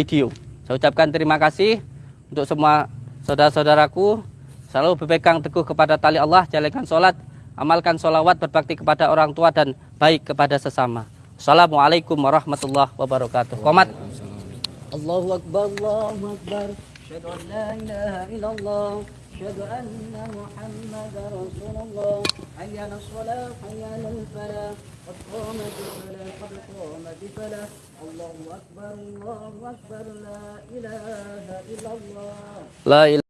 video. Saya ucapkan terima kasih untuk semua saudara-saudaraku. Selalu berpegang teguh kepada tali Allah, jalankan sholat, amalkan sholawat, berbakti kepada orang tua dan baik kepada sesama. Assalamualaikum warahmatullahi wabarakatuh. Komat. Allahu Akbar, Allahu Akbar. Asyhadu an la ilaha illallah. Ilaha illallah. La ilaha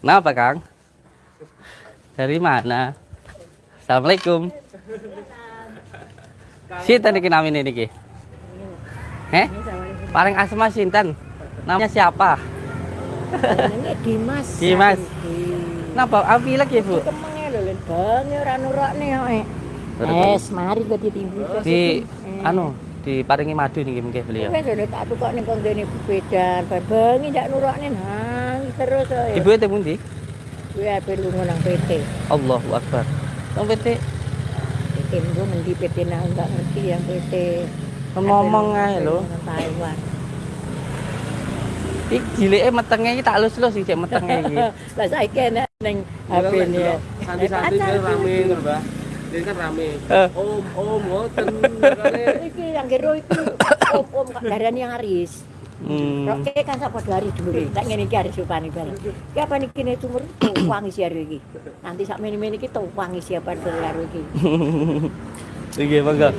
Kenapa Kang? Dari mana? Assalamualaikum. Sinten niki namine niki? Eh? Paling asma sinten? Namanya siapa? Ini Dimas. Dimas. Napa api lagi, Bu? Kemenge lho len bange ora nurakne kok. Es, mari kok ditimbu. Di anu, diparingi madu niki mungkin beliau. Wes lho tak tukok ning kok dene bedan, bengi ndak nurakne nang terus. Ibu itu pundi? Kuwi ape lunga nang PT. Allahu Akbar. Nang PT PT nggo mendi PT nang enggak ngerti yang PT. Ngomong ae lho. Iki jilike metenge iki tak lus-lus iki cek metenge iki. Lah saiki enak ning HP Acar kan rame ngono, Mbak. Ini kan rame. Eh. Om, om, ngoten. Iki yang kero iki om-om kak darani yang Aris. Hmm. Roke kan sapa dari dulu. Tak ngene iki Aris upane bareng. Ki apa niki ne sumur wangi siar iki. Nanti sak meni-meni iki wangi siapa dolar iki. Iki monggo.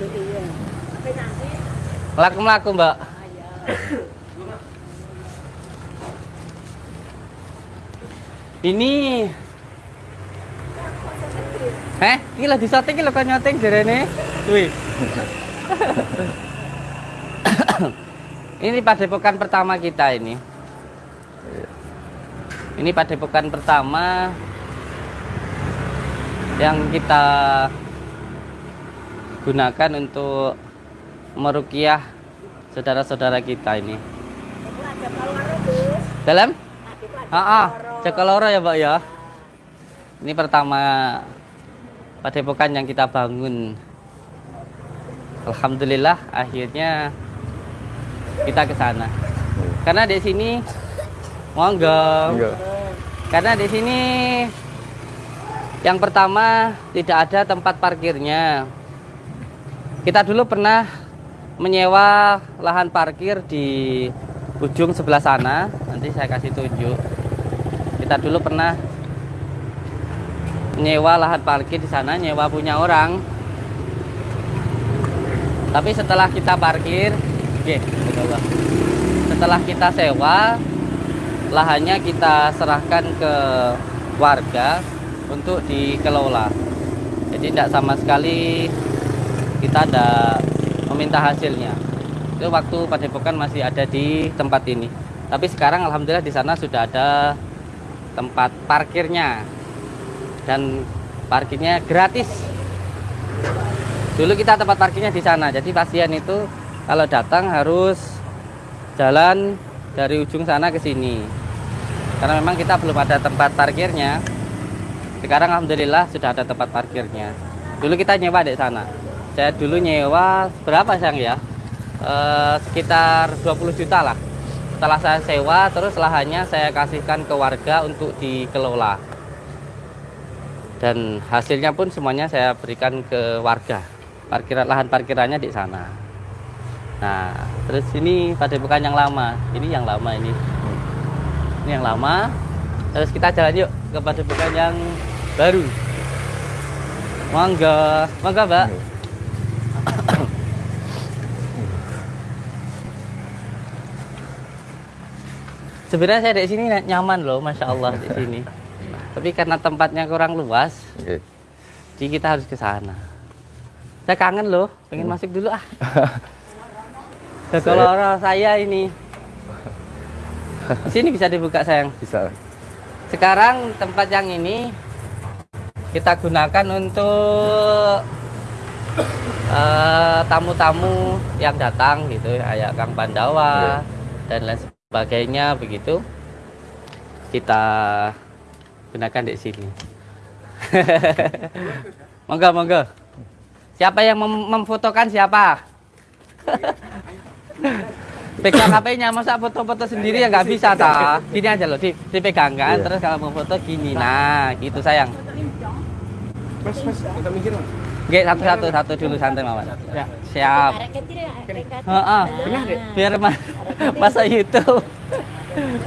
Mlaku-mlaku, Mbak. Ini Eh, ini disoting iki lho kok nyoting jarene. Wih. ini padepokan pertama kita ini. Ini padepokan pertama yang kita gunakan untuk merukiah saudara-saudara kita ini. Dalam? Ah, ah, kaloro. Jakaloro ya, Mbak ya. Ini pertama padepokan yang kita bangun. Alhamdulillah akhirnya kita ke sana. Karena di sini monggo. Karena di sini yang pertama tidak ada tempat parkirnya. Kita dulu pernah menyewa lahan parkir di ujung sebelah sana. Nanti saya kasih tunjuk. Kita dulu pernah menyewa lahan parkir di sana, nyewa punya orang. Tapi setelah kita parkir, oke, setelah kita sewa, lahannya kita serahkan ke warga untuk dikelola. Jadi tidak sama sekali kita ada meminta hasilnya. Itu waktu padepokan masih ada di tempat ini. Tapi sekarang alhamdulillah di sana sudah ada tempat parkirnya dan parkirnya gratis. Dulu kita tempat parkirnya di sana. Jadi pasien itu kalau datang harus jalan dari ujung sana ke sini. Karena memang kita belum ada tempat parkirnya. Sekarang alhamdulillah sudah ada tempat parkirnya. Dulu kita nyewa di sana. Saya dulu nyewa berapa sayang ya? Eh, sekitar 20 juta lah. Setelah saya sewa, terus lahannya saya kasihkan ke warga untuk dikelola. Dan hasilnya pun semuanya saya berikan ke warga. Parkiran lahan parkirannya di sana. Nah, terus ini padepokan yang lama. Ini yang lama ini. Ini yang lama. Terus kita jalan yuk ke padepokan yang baru. Monggo, monggo, Mbak. Sebenarnya saya di sini nyaman loh, masya Allah di sini. Tapi karena tempatnya kurang luas, jadi kita harus ke sana. Saya kangen loh, pengen masuk dulu ah. Kalau orang saya ini, di sini bisa dibuka sayang. Bisa. Sekarang tempat yang ini kita gunakan untuk eh, tamu-tamu yang datang gitu, kayak Kang Pandawa dan lain sebagainya begitu. Kita gunakan di sini. monggo, monggo. Siapa yang mem- memfotokan siapa? Pegang HP-nya, masa foto-foto sendiri ya nggak bisa ta? Gini aja loh, di, dipegang kan, terus kalau mau foto gini, nah gitu sayang. Mas, mas, kita mikir mas. Oke, satu-satu, satu dulu santai mawar. Ya. Siap. Ya. Heeh. Benar, Dek? Biar ma- masa YouTube.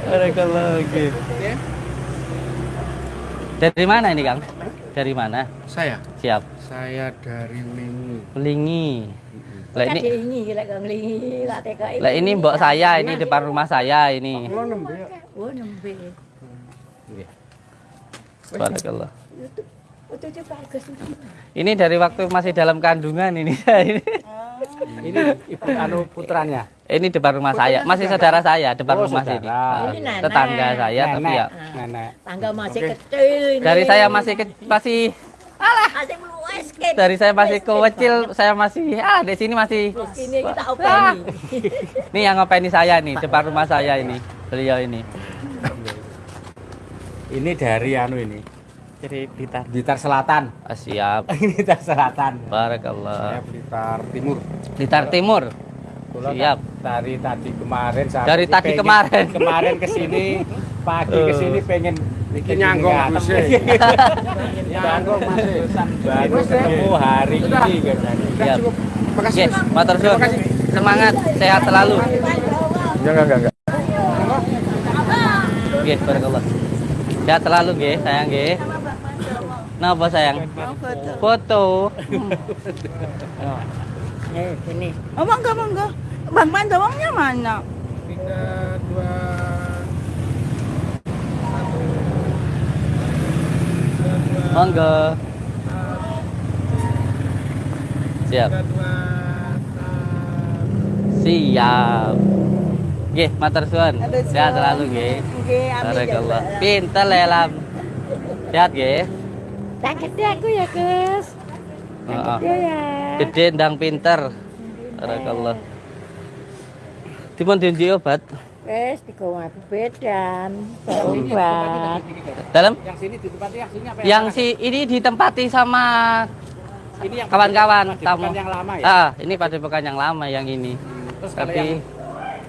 Barakallah, oke. Ya. Dari mana ini, Kang? Dari mana? Saya, Siap. saya dari Lingi. Belingi. Lah ini diingi, lek TKI. lah ini mbok saya, ini depan rumah saya ini. Kalau nembe ya. Oh, nembe. Barakallah. Oh, itu juga bagus. Ini dari waktu masih dalam kandungan ini. ini. Ini ibu anu putranya. Ini depan rumah saya, masih saudara saya depan Oh, rumah saudara. sini. Ah, Ini nenek. Tetangga saya tapi ya Nenek. Tangga masih kecil ini. dari saya masih ke, masih Masih belum escape. dari saya masih kecil, saya masih ah di sini masih Ini kita openi. Nih yang ngopeni saya nih, depan rumah saya ini. Beliau ini. Ini dari anu ini. Jadi Blitar. Blitar Selatan. Ah, siap. ini Blitar Selatan. Saya Barakallah. Blitar Timur. Blitar Timur. Kebetulan Siap. Dari tadi kemarin sampai Dari ini tadi pengen- kemarin. Kemarin ke sini pagi ke sini pengen bikin nyanggong, ini Mas. Nyanggong masih. Baru ketemu hari ini katanya. Siap. Makasih. Oke, motor suwun. Semangat, sehat selalu. Enggak, enggak, enggak, enggak. Oke, barakallah. Sehat selalu nggih, sayang nggih. Napa sayang? Foto. Eh, ini. Oh, mangga, mangga. Bang Pandawangnya mana? Tiga, dua, Monggo. Siap. Siap. Nggih, matur suwun. Sehat selalu nggih. Nggih, amin. Barakallah. Pinter lelam. Sehat nggih. Tak gede aku ya, Gus. Heeh. Iya ya. Gede ndang pinter. Barakallah. Dipun dinji obat. Wes digawa bedan. Obat. Dalam yang sini ditempati yang sini apa yang si ini ditempati sama ini yang kawan-kawan tamu. yang lama ya. Ah, ini padepokan yang lama yang ini. Terus Tapi yang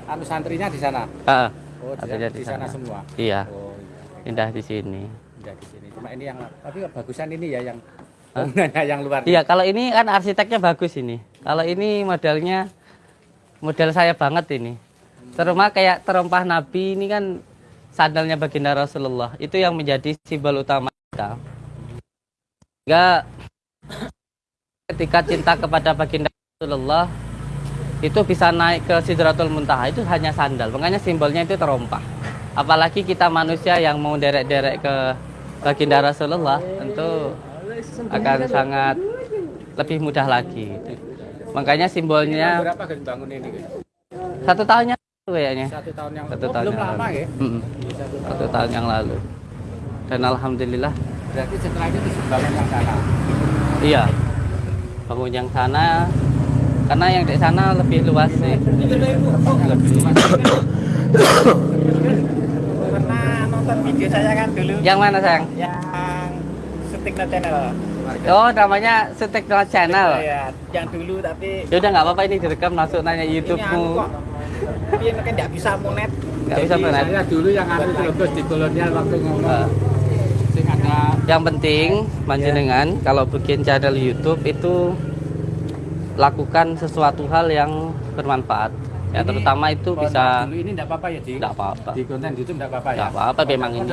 anu santrinya di sana. ah, Oh, di, Santrinya di, sana sana. semua. iya, Oh, iya. indah di sini. Udah di sini. Cuma ini yang tapi bagusan ini ya yang bangunannya yang luar. Iya, kalau ini kan arsiteknya bagus ini. Kalau ini modelnya model saya banget ini. Terutama kayak terompah Nabi ini kan sandalnya baginda Rasulullah. Itu yang menjadi simbol utama kita. Sehingga ketika cinta kepada baginda Rasulullah itu bisa naik ke Sidratul Muntaha itu hanya sandal. Makanya simbolnya itu terompah. Apalagi kita manusia yang mau derek-derek ke baginda Rasulullah tentu akan sangat lebih mudah lagi. Makanya simbolnya berapa bangun ini? Guys? satu tahunnya kayaknya. Satu tahun yang Satu oh, tahun belum yang lama lalu. ya. Satu tahun. Satu tahun yang lalu. Dan alhamdulillah, Berarti setelah itu bangun yang sana. iya. Bangun yang sana karena yang di sana lebih luas sih. Lebih. Nonton video saya kan dulu Yang mana sayang? yang Sutik Channel. Oh, namanya Sutek Channel. Ya, yang dulu tapi Ya udah nggak apa-apa ini direkam masuk nanya ini anu YouTube-mu. kok. Tapi ini kan nggak bisa monet. Nggak bisa Jadi benar. Saya dulu yang anu itu terus di kolonial waktu ngomong sing ada yang penting panjenengan kalau bikin channel YouTube itu lakukan sesuatu hal yang bermanfaat. Ya Ini terutama itu bisa dulu ini enggak apa-apa ya, Di? Enggak apa-apa. Di konten YouTube enggak apa-apa ya. Enggak apa-apa memang ini.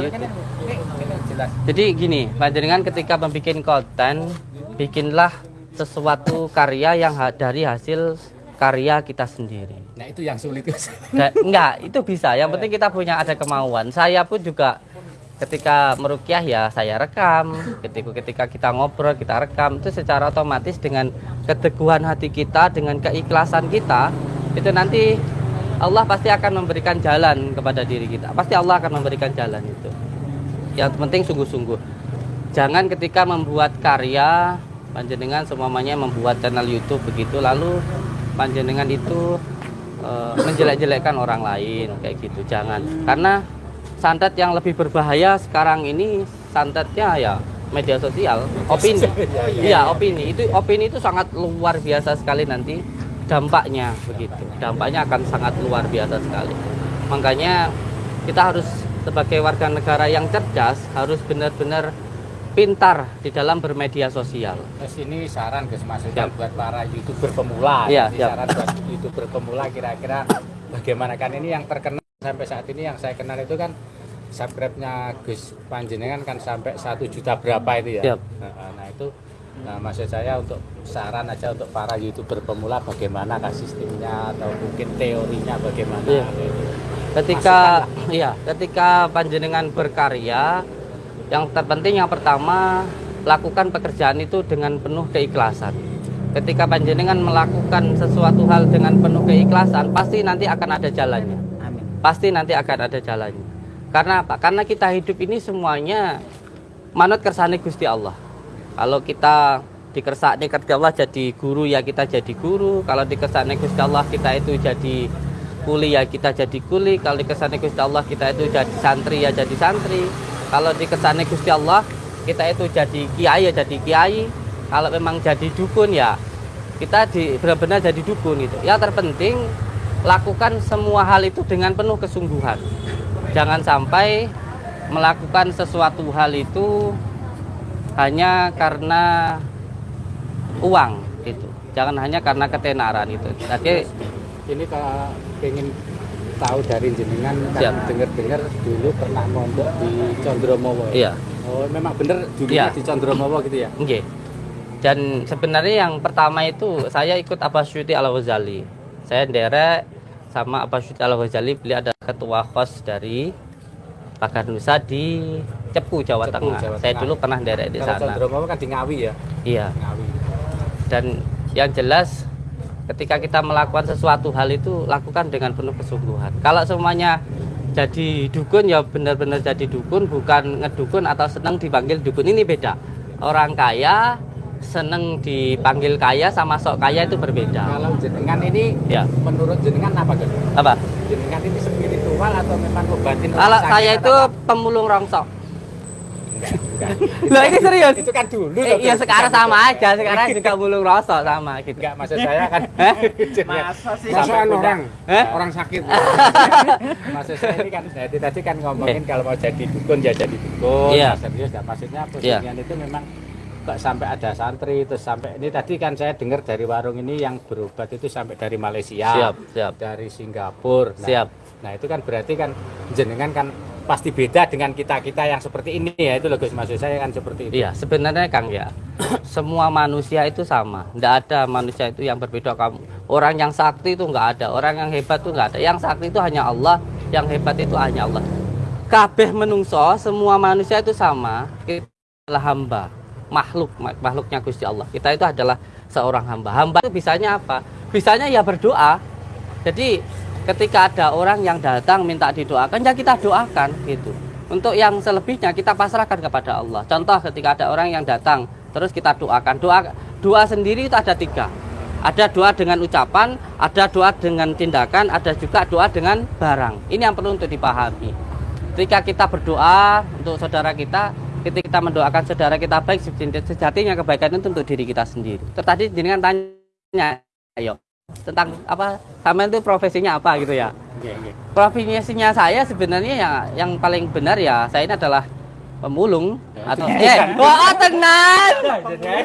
Jadi gini, panjenengan ketika membuat konten, bikinlah sesuatu karya yang ha- dari hasil karya kita sendiri. Nah, itu yang sulit. Da- enggak, itu bisa. Yang penting kita punya ada kemauan. Saya pun juga ketika merukyah ya saya rekam. Ketika ketika kita ngobrol kita rekam itu secara otomatis dengan keteguhan hati kita, dengan keikhlasan kita, itu nanti Allah pasti akan memberikan jalan kepada diri kita. Pasti Allah akan memberikan jalan itu. Yang penting sungguh-sungguh. Jangan ketika membuat karya panjenengan semuanya membuat channel YouTube begitu lalu panjenengan itu eh, menjelek-jelekkan orang lain kayak gitu. Jangan. Karena santet yang lebih berbahaya sekarang ini santetnya ya media sosial, opini. Iya, opini. Itu opini itu sangat luar biasa sekali nanti dampaknya begitu. Dampaknya akan sangat luar biasa sekali. Makanya kita harus sebagai warga negara yang cerdas harus benar-benar pintar di dalam bermedia sosial. Terus ini saran Gus maksudnya Siap. buat para youtuber pemula. Jadi siap. saran buat youtuber pemula kira-kira bagaimana kan ini yang terkenal sampai saat ini yang saya kenal itu kan subscribe-nya Gus Panjenengan kan sampai satu juta berapa itu ya. Siap. Nah, nah, itu nah, maksud saya untuk saran aja untuk para youtuber pemula bagaimana kah sistemnya atau mungkin teorinya bagaimana. Iya. gitu. Ketika iya, ketika panjenengan berkarya yang terpenting yang pertama lakukan pekerjaan itu dengan penuh keikhlasan. Ketika panjenengan melakukan sesuatu hal dengan penuh keikhlasan, pasti nanti akan ada jalannya. Amin. Pasti nanti akan ada jalannya. Karena apa? Karena kita hidup ini semuanya manut kersane Gusti Allah. Kalau kita dikersakne Gusti Allah jadi guru ya kita jadi guru. Kalau dikersakne Gusti Allah kita itu jadi kuli ya kita jadi kuli. Kalau dikersakne Gusti Allah kita itu jadi santri ya jadi santri. Kalau dikersakne Gusti Allah kita itu jadi kiai ya jadi kiai. Kalau memang jadi dukun ya kita benar-benar jadi dukun itu. Ya terpenting lakukan semua hal itu dengan penuh kesungguhan. Jangan sampai melakukan sesuatu hal itu hanya karena uang itu. Jangan hanya karena ketenaran itu. Jadi ini kalau pengen tahu dari jenengan kan dengar-dengar dulu pernah mondok di Condromowo. iya, Oh, memang bener dulunya Iya. di Condromowo gitu ya? nggih. Dan sebenarnya yang pertama itu saya ikut Abbas Syuti Al Ghazali. Saya nderek sama Abbas Syuti Al Ghazali, beliau ada ketua kos dari Pagar Nusa di Cepu, Jawa Cepu, Tengah. Jawa Saya Tengah. dulu pernah nderek di Kalau sana. Condromowo kan di Ngawi ya? Iya. Ngawi. dan yang jelas ketika kita melakukan sesuatu hal itu lakukan dengan penuh kesungguhan kalau semuanya jadi dukun ya benar-benar jadi dukun bukan ngedukun atau senang dipanggil dukun ini beda orang kaya seneng dipanggil kaya sama sok kaya itu berbeda Kalau jenengan ini ya menurut jenengan apa Gus? apa Jenengan ini spiritual atau memang orang kalau saya itu apa? pemulung rongsok enggak, enggak. Loh, ini serius Itu kan dulu. Eh, iya sekarang sama itu. aja sekarang juga mulung rosok sama gitu Enggak, maksud saya kan Masa sih? Masukan punya- orang, Eh? orang sakit. maksud saya ini kan tadi tadi kan ngomongin kalau mau jadi dukun ya jadi dukun Iya. Serius ya maksudnya posisinya itu memang kok sampai ada santri terus sampai ini tadi kan saya dengar dari warung ini yang berobat itu sampai dari Malaysia siap siap dari Singapura nah, Siap. nah itu kan berarti kan jenengan kan pasti beda dengan kita kita yang seperti ini ya itu loh Gus maksud saya kan seperti itu Iya, sebenarnya Kang ya, semua manusia itu sama. Tidak ada manusia itu yang berbeda. Kamu orang yang sakti itu nggak ada, orang yang hebat itu nggak ada. Yang sakti itu hanya Allah, yang hebat itu hanya Allah. Kabeh menungso, semua manusia itu sama. Kita adalah hamba, makhluk, mak- makhluknya Gusti Allah. Kita itu adalah seorang hamba. Hamba itu bisanya apa? Bisanya ya berdoa. Jadi ketika ada orang yang datang minta didoakan, ya kita doakan gitu. Untuk yang selebihnya kita pasrahkan kepada Allah. Contoh ketika ada orang yang datang, terus kita doakan. Doa doa sendiri itu ada tiga. Ada doa dengan ucapan, ada doa dengan tindakan, ada juga doa dengan barang. Ini yang perlu untuk dipahami. Ketika kita berdoa untuk saudara kita, ketika kita mendoakan saudara kita baik, sejatinya kebaikan itu untuk diri kita sendiri. Tadi jenengan tanya, ayo tentang apa sama itu profesinya apa? Gitu ya. Iya, iya. profesinya saya sebenarnya ya yang paling benar ya saya ini adalah pemulung atau eh wah tenang.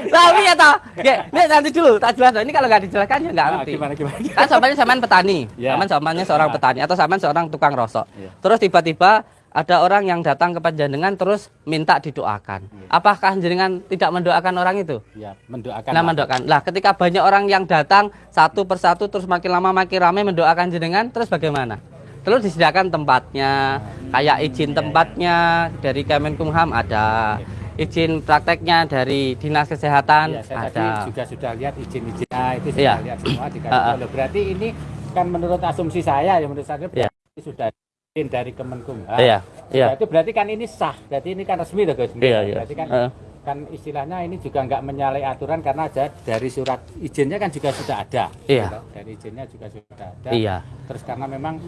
Tapi ya toh ini nanti dulu tak jelas ini kalau nggak dijelaskan ya nggak Ah, ngerti. gimana gimana kan sampean petani. Ya. sampean samanya seorang petani atau sampean seorang tukang rosok. Ya. terus tiba-tiba ada orang yang datang ke panjenengan terus minta didoakan apakah jenengan tidak mendoakan orang itu ya mendoakan Nah, mendoakan. Lah, ketika banyak orang yang datang satu persatu terus makin lama makin ramai mendoakan jenengan, terus bagaimana? Terus disediakan tempatnya, kayak izin tempatnya dari Kemenkumham ada, izin prakteknya dari Dinas Kesehatan Iya, saya ada. tadi juga sudah lihat izin-izinnya itu sudah Iya. lihat semua dikasih Berarti ini kan menurut asumsi saya ya menurut saya Iya. berarti sudah dari Kemenkumham. Iya, iya. Berarti berarti kan ini sah. Berarti ini kan resmi loh guys. Iya, iya. Berarti kan Heeh. kan istilahnya ini juga nggak menyalahi aturan karena ada dari surat izinnya kan juga sudah ada. Iya. Gitu. Dari izinnya juga sudah ada. Iya. Terus karena memang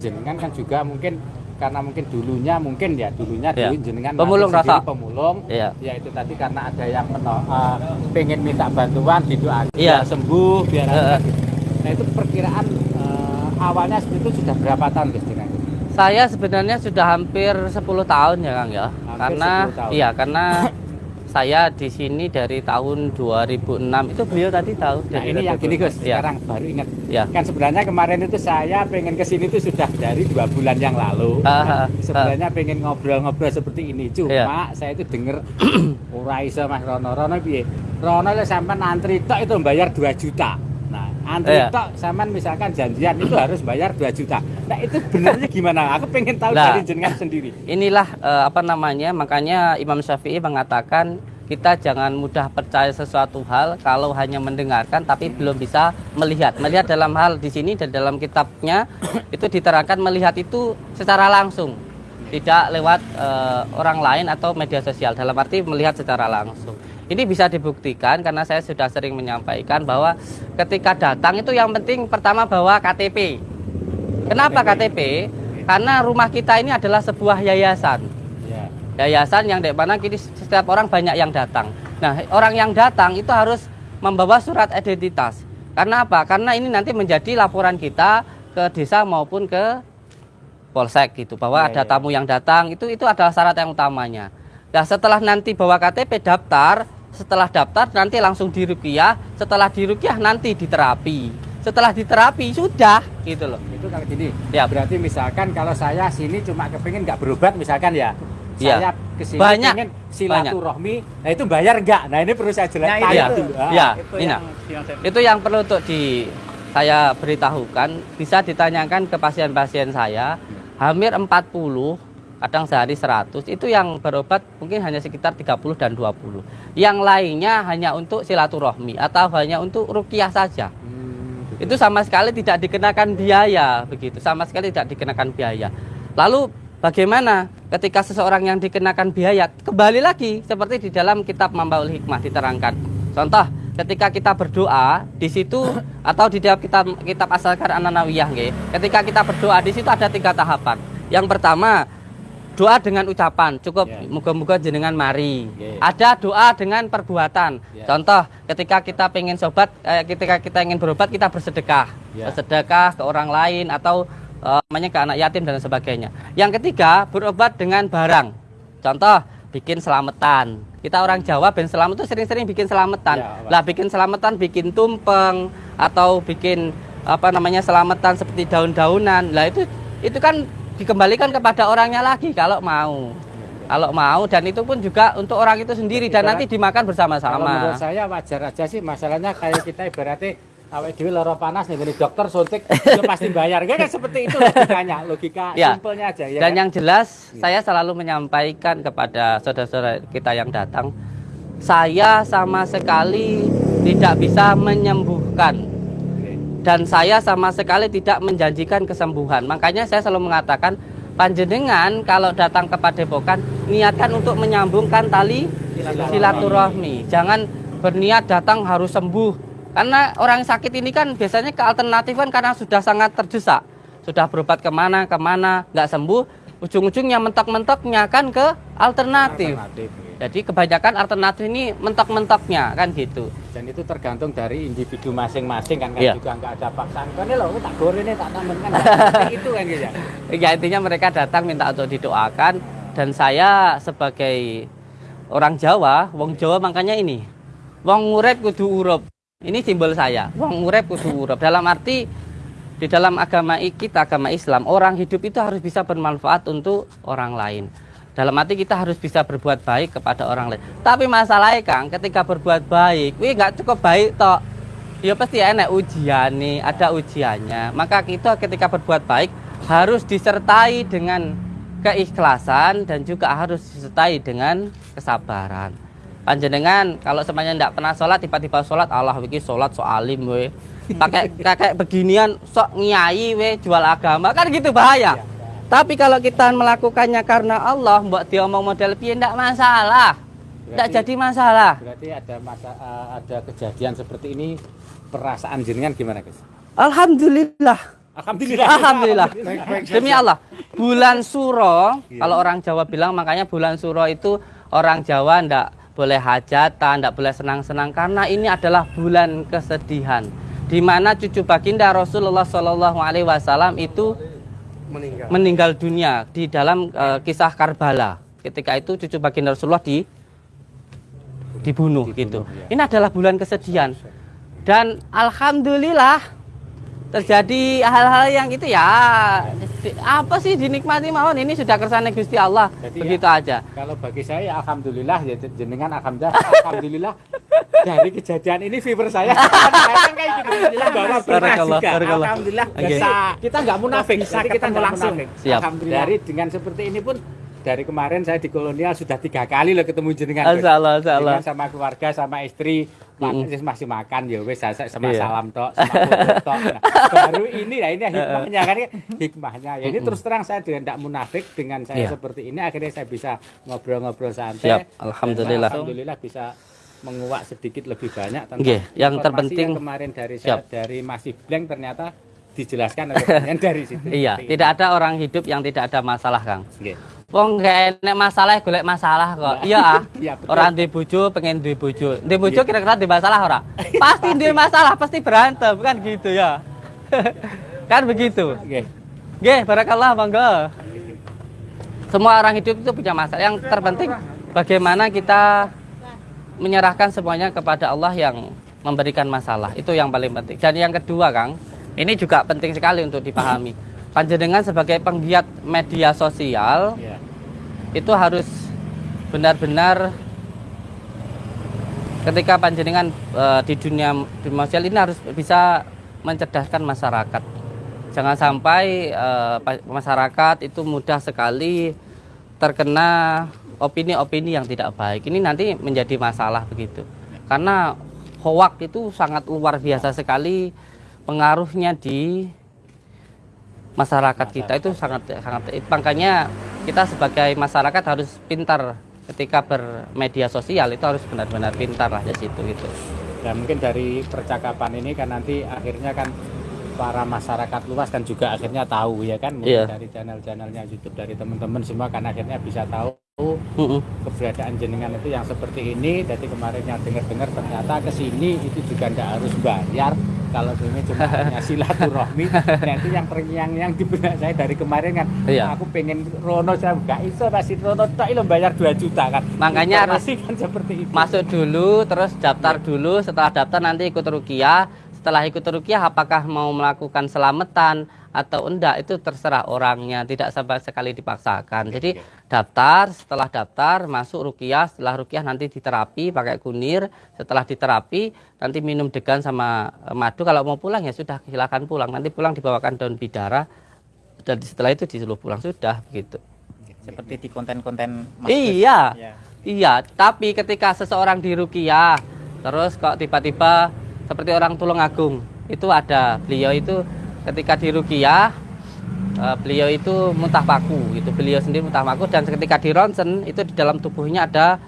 jenengan kan juga mungkin karena mungkin dulunya mungkin ya dulunya Iya. dulu jenengan Pemulung rasa. pemulung Iya. ya itu tadi karena ada yang meno, eh, pengen minta bantuan didoakan Iya. biar sembuh biar gitu. nah itu perkiraan eh, awalnya seperti itu sudah berapa tahun itu? Saya sebenarnya sudah hampir 10 tahun ya Kang ya. Hampir karena 10 tahun. iya karena saya di sini dari tahun 2006 itu beliau tadi tahu Nah dari ini yang gini Gus, Iya. sekarang baru ingat. Iya. Kan sebenarnya kemarin itu saya pengen ke sini itu sudah dari dua bulan yang lalu. Ah, ah, sebenarnya pengen ngobrol-ngobrol seperti ini, cuma Iya. saya itu denger ora iso Mas Rono. Rono piye? Rono lek sampean antri tok itu bayar 2 juta. Antri Iya. tok sampean misalkan janjian itu harus bayar 2 juta. Nah, itu benernya gimana? Aku pengen tahu Nah. dari jenengan sendiri. Inilah eh, apa namanya makanya Imam Syafi'i mengatakan kita jangan mudah percaya sesuatu hal kalau hanya mendengarkan tapi belum bisa melihat. Melihat dalam hal di sini dan dalam kitabnya itu diterangkan melihat itu secara langsung, tidak lewat eh, orang lain atau media sosial. Dalam arti melihat secara langsung. Ini bisa dibuktikan karena saya sudah sering menyampaikan bahwa ketika datang itu yang penting pertama bawa KTP. Kenapa KTP? Karena rumah kita ini adalah sebuah yayasan Ya. yayasan yang di mana kini setiap orang banyak yang datang. Nah, orang yang datang itu harus membawa surat identitas. Karena apa? Karena ini nanti menjadi laporan kita ke desa maupun ke polsek gitu bahwa Ya, ada ya, tamu yang datang itu itu adalah syarat yang utamanya. Nah, setelah nanti bawa KTP daftar, setelah daftar nanti langsung dirukiah, setelah dirukiah nanti diterapi. Setelah diterapi sudah gitu loh. Itu kalau gini, Ya. berarti misalkan kalau saya sini cuma kepingin nggak berobat misalkan ya, Iya. saya ke sini Banyak. pengen silaturahmi, nah itu bayar nggak? Nah ini perlu saya jelaskan Nah, itu. Iya. dulu. Ah. Iya. Itu Ini, yang, saya Itu yang perlu untuk di saya beritahukan, bisa ditanyakan ke pasien-pasien saya, hampir 40, kadang sehari 100, itu yang berobat mungkin hanya sekitar 30 dan 20. Yang lainnya hanya untuk silaturahmi atau hanya untuk rukiah saja. Hmm, gitu. Itu sama sekali tidak dikenakan biaya, begitu. Sama sekali tidak dikenakan biaya. Lalu bagaimana ketika seseorang yang dikenakan biaya kembali lagi seperti di dalam kitab Mambaul Hikmah diterangkan. Contoh, ketika kita berdoa di situ atau di dalam kitab kitab Asalkar Ananawiyah ketika kita berdoa di situ ada tiga tahapan. Yang pertama, doa dengan ucapan cukup Ya. muga-muga jenengan mari Oke. ada doa dengan perbuatan Ya. contoh ketika kita pengen sobat eh, ketika kita ingin berobat kita bersedekah Ya. bersedekah ke orang lain atau eh, namanya ke anak yatim dan sebagainya yang ketiga berobat dengan barang contoh bikin selamatan kita orang Jawa ben selamat itu sering-sering bikin selamatan Pak. lah bikin selamatan bikin tumpeng atau bikin apa namanya selamatan seperti daun-daunan lah itu itu kan dikembalikan kepada orangnya lagi kalau mau kalau mau dan itu pun juga untuk orang itu sendiri dan nanti dimakan bersama-sama menurut saya wajar aja sih masalahnya kayak kita ibaratnya awet dhewe lara panas nih dokter suntik ya pasti bayar kan seperti itu logikanya logika Ya. simpelnya aja ya dan kan? yang jelas saya selalu menyampaikan kepada saudara-saudara kita yang datang saya sama sekali tidak bisa menyembuhkan. Dan saya sama sekali tidak menjanjikan kesembuhan. Makanya saya selalu mengatakan panjenengan kalau datang ke Padepokan niatkan untuk menyambungkan tali silaturahmi. Jangan berniat datang harus sembuh. Karena orang sakit ini kan biasanya ke alternatif kan karena sudah sangat terdesak. Sudah berobat ke mana, ke mana, nggak sembuh. Ujung-ujungnya mentok-mentoknya kan ke alternatif. Alternatif, gitu. Jadi kebanyakan alternatif ini mentok-mentoknya kan gitu. dan itu tergantung dari individu masing-masing kan kan Iya. juga nggak ada paksaan kan ini loh tak goreng ini tak tambah kan itu kan gitu ya Ya intinya mereka datang minta untuk didoakan dan saya sebagai orang Jawa, wong Jawa makanya ini. Wong urip kudu urup. Ini simbol saya. Wong urip kudu urup. Dalam arti di dalam agama kita, agama Islam, orang hidup itu harus bisa bermanfaat untuk orang lain. Dalam arti kita harus bisa berbuat baik kepada orang lain. Tapi masalahnya Kang, ketika berbuat baik, wih nggak cukup baik tok. Ya pasti enak ujian nih, ada ujiannya. Maka kita ketika berbuat baik harus disertai dengan keikhlasan dan juga harus disertai dengan kesabaran. Panjenengan kalau semuanya tidak pernah sholat tiba-tiba sholat Allah wiki sholat so alim we pakai kakek beginian sok nyai we jual agama kan gitu bahaya. Tapi kalau kita melakukannya karena Allah, buat dia omong model piye ndak masalah. Berarti- jadi masalah. berarti ada masa eh, ada kejadian seperti ini perasaan jenengan gimana guys Alhamdulillah. Alhamdulillah. Alhamdulillah. Demi Allah, bulan Suro, Iya. kalau orang Jawa bilang makanya bulan Suro itu orang Jawa ndak boleh hajatan, ndak boleh senang-senang karena ini adalah bulan kesedihan. Di mana cucu baginda Rasulullah Shallallahu Alaihi Wasallam itu meninggal. meninggal dunia di dalam eh, kisah Karbala. Ketika itu cucu baginda Rasulullah di dibunuh, gitu. Ini adalah bulan kesedihan. Dan alhamdulillah terjadi hal-hal yang itu ya di- apa sih dinikmati mawon ini sudah kersane Gusti Allah. Jadi Begitu ya- aja. Kalau bagi saya alhamdulillah ya jenengan alhamdulillah alhamdulillah dari kejadian ini fever saya kan kayak gitu Barakallah, barakallah. Alhamdulillah bisa kita nggak munafik Bisa jadi kita nggak langsung. Siap. Alhamdulillah dari dengan seperti ini pun dari kemarin saya di kolonial sudah tiga kali loh ketemu jenengan. Insyaallah, sama keluarga sama istri ma- Mm-mm. masih makan ya wes saya sama Iya. salam tok sama tok Nah, baru ini lah ini hikmahnya kan hikmahnya ya ini terus terang saya dengan tidak munafik dengan saya Iya. seperti ini akhirnya saya bisa ngobrol-ngobrol santai Siap, alhamdulillah. alhamdulillah bisa menguak sedikit lebih banyak tentang Nggih, yang terpenting- yang kemarin dari saya Siap. dari masih blank ternyata dijelaskan oleh dari situ Iya, tidak ada orang hidup yang tidak ada masalah, Kang. ini. Wong gak enek masalah golek masalah kok. Iya ah. Iya, betul. Orang di bojo pengen di bojo. Di bojo kira-kira di masalah ora? Pasti di masalah, pasti berantem kan gitu ya. kan begitu. Nggih. Nggih, barakallah monggo. Semua orang hidup itu punya masalah. Yang terpenting bagaimana kita menyerahkan semuanya kepada Allah yang memberikan masalah. Itu yang paling penting. Dan yang kedua, Kang, ini juga penting sekali untuk dipahami. Panjenengan sebagai penggiat media sosial Iya. Itu harus benar-benar ketika panjenengan eh, di dunia sosial ini harus bisa mencerdaskan masyarakat. Jangan sampai pa- masyarakat itu mudah sekali terkena opini-opini yang tidak baik. Ini nanti menjadi masalah begitu. Karena hoak itu sangat luar biasa sekali pengaruhnya di masyarakat kita itu sangat sangat makanya kita sebagai masyarakat harus pintar ketika bermedia sosial itu harus benar-benar pintar lah di situ gitu. Dan mungkin dari percakapan ini kan nanti akhirnya kan para masyarakat luas kan juga akhirnya tahu ya kan mungkin Iya. dari channel-channelnya YouTube dari teman-teman semua kan akhirnya bisa tahu Mm-mm. keberadaan jenengan itu yang seperti ini. Jadi kemarin yang dengar-dengar ternyata ke sini itu juga ndak harus bayar. Kalau ini cuma hanya silaturahmi. Nah itu yang yang yang di benak saya dari kemarin kan Iya. aku pengen Rono saya nggak iso pasti Rono tak lo bayar 2 juta kan. Makanya harus kan seperti itu. Masuk dulu terus daftar dulu. Setelah daftar nanti ikut rukiah. Setelah ikut rukiah apakah mau melakukan selamatan atau enggak itu terserah orangnya. Tidak sama sekali dipaksakan. Jadi daftar setelah daftar masuk rukiah. Setelah rukiah nanti diterapi pakai kunir. Setelah diterapi nanti minum degan sama eh, madu. Kalau mau pulang ya sudah silakan pulang. Nanti pulang dibawakan daun bidara. Dan setelah itu disuruh pulang sudah begitu. Seperti di konten-konten iya. Ya. iya tapi ketika seseorang di rukiah terus kok tiba-tiba seperti orang Tulungagung itu ada beliau itu ketika di rukiah eh, beliau itu muntah paku itu beliau sendiri muntah paku dan ketika di ronsen itu di dalam tubuhnya ada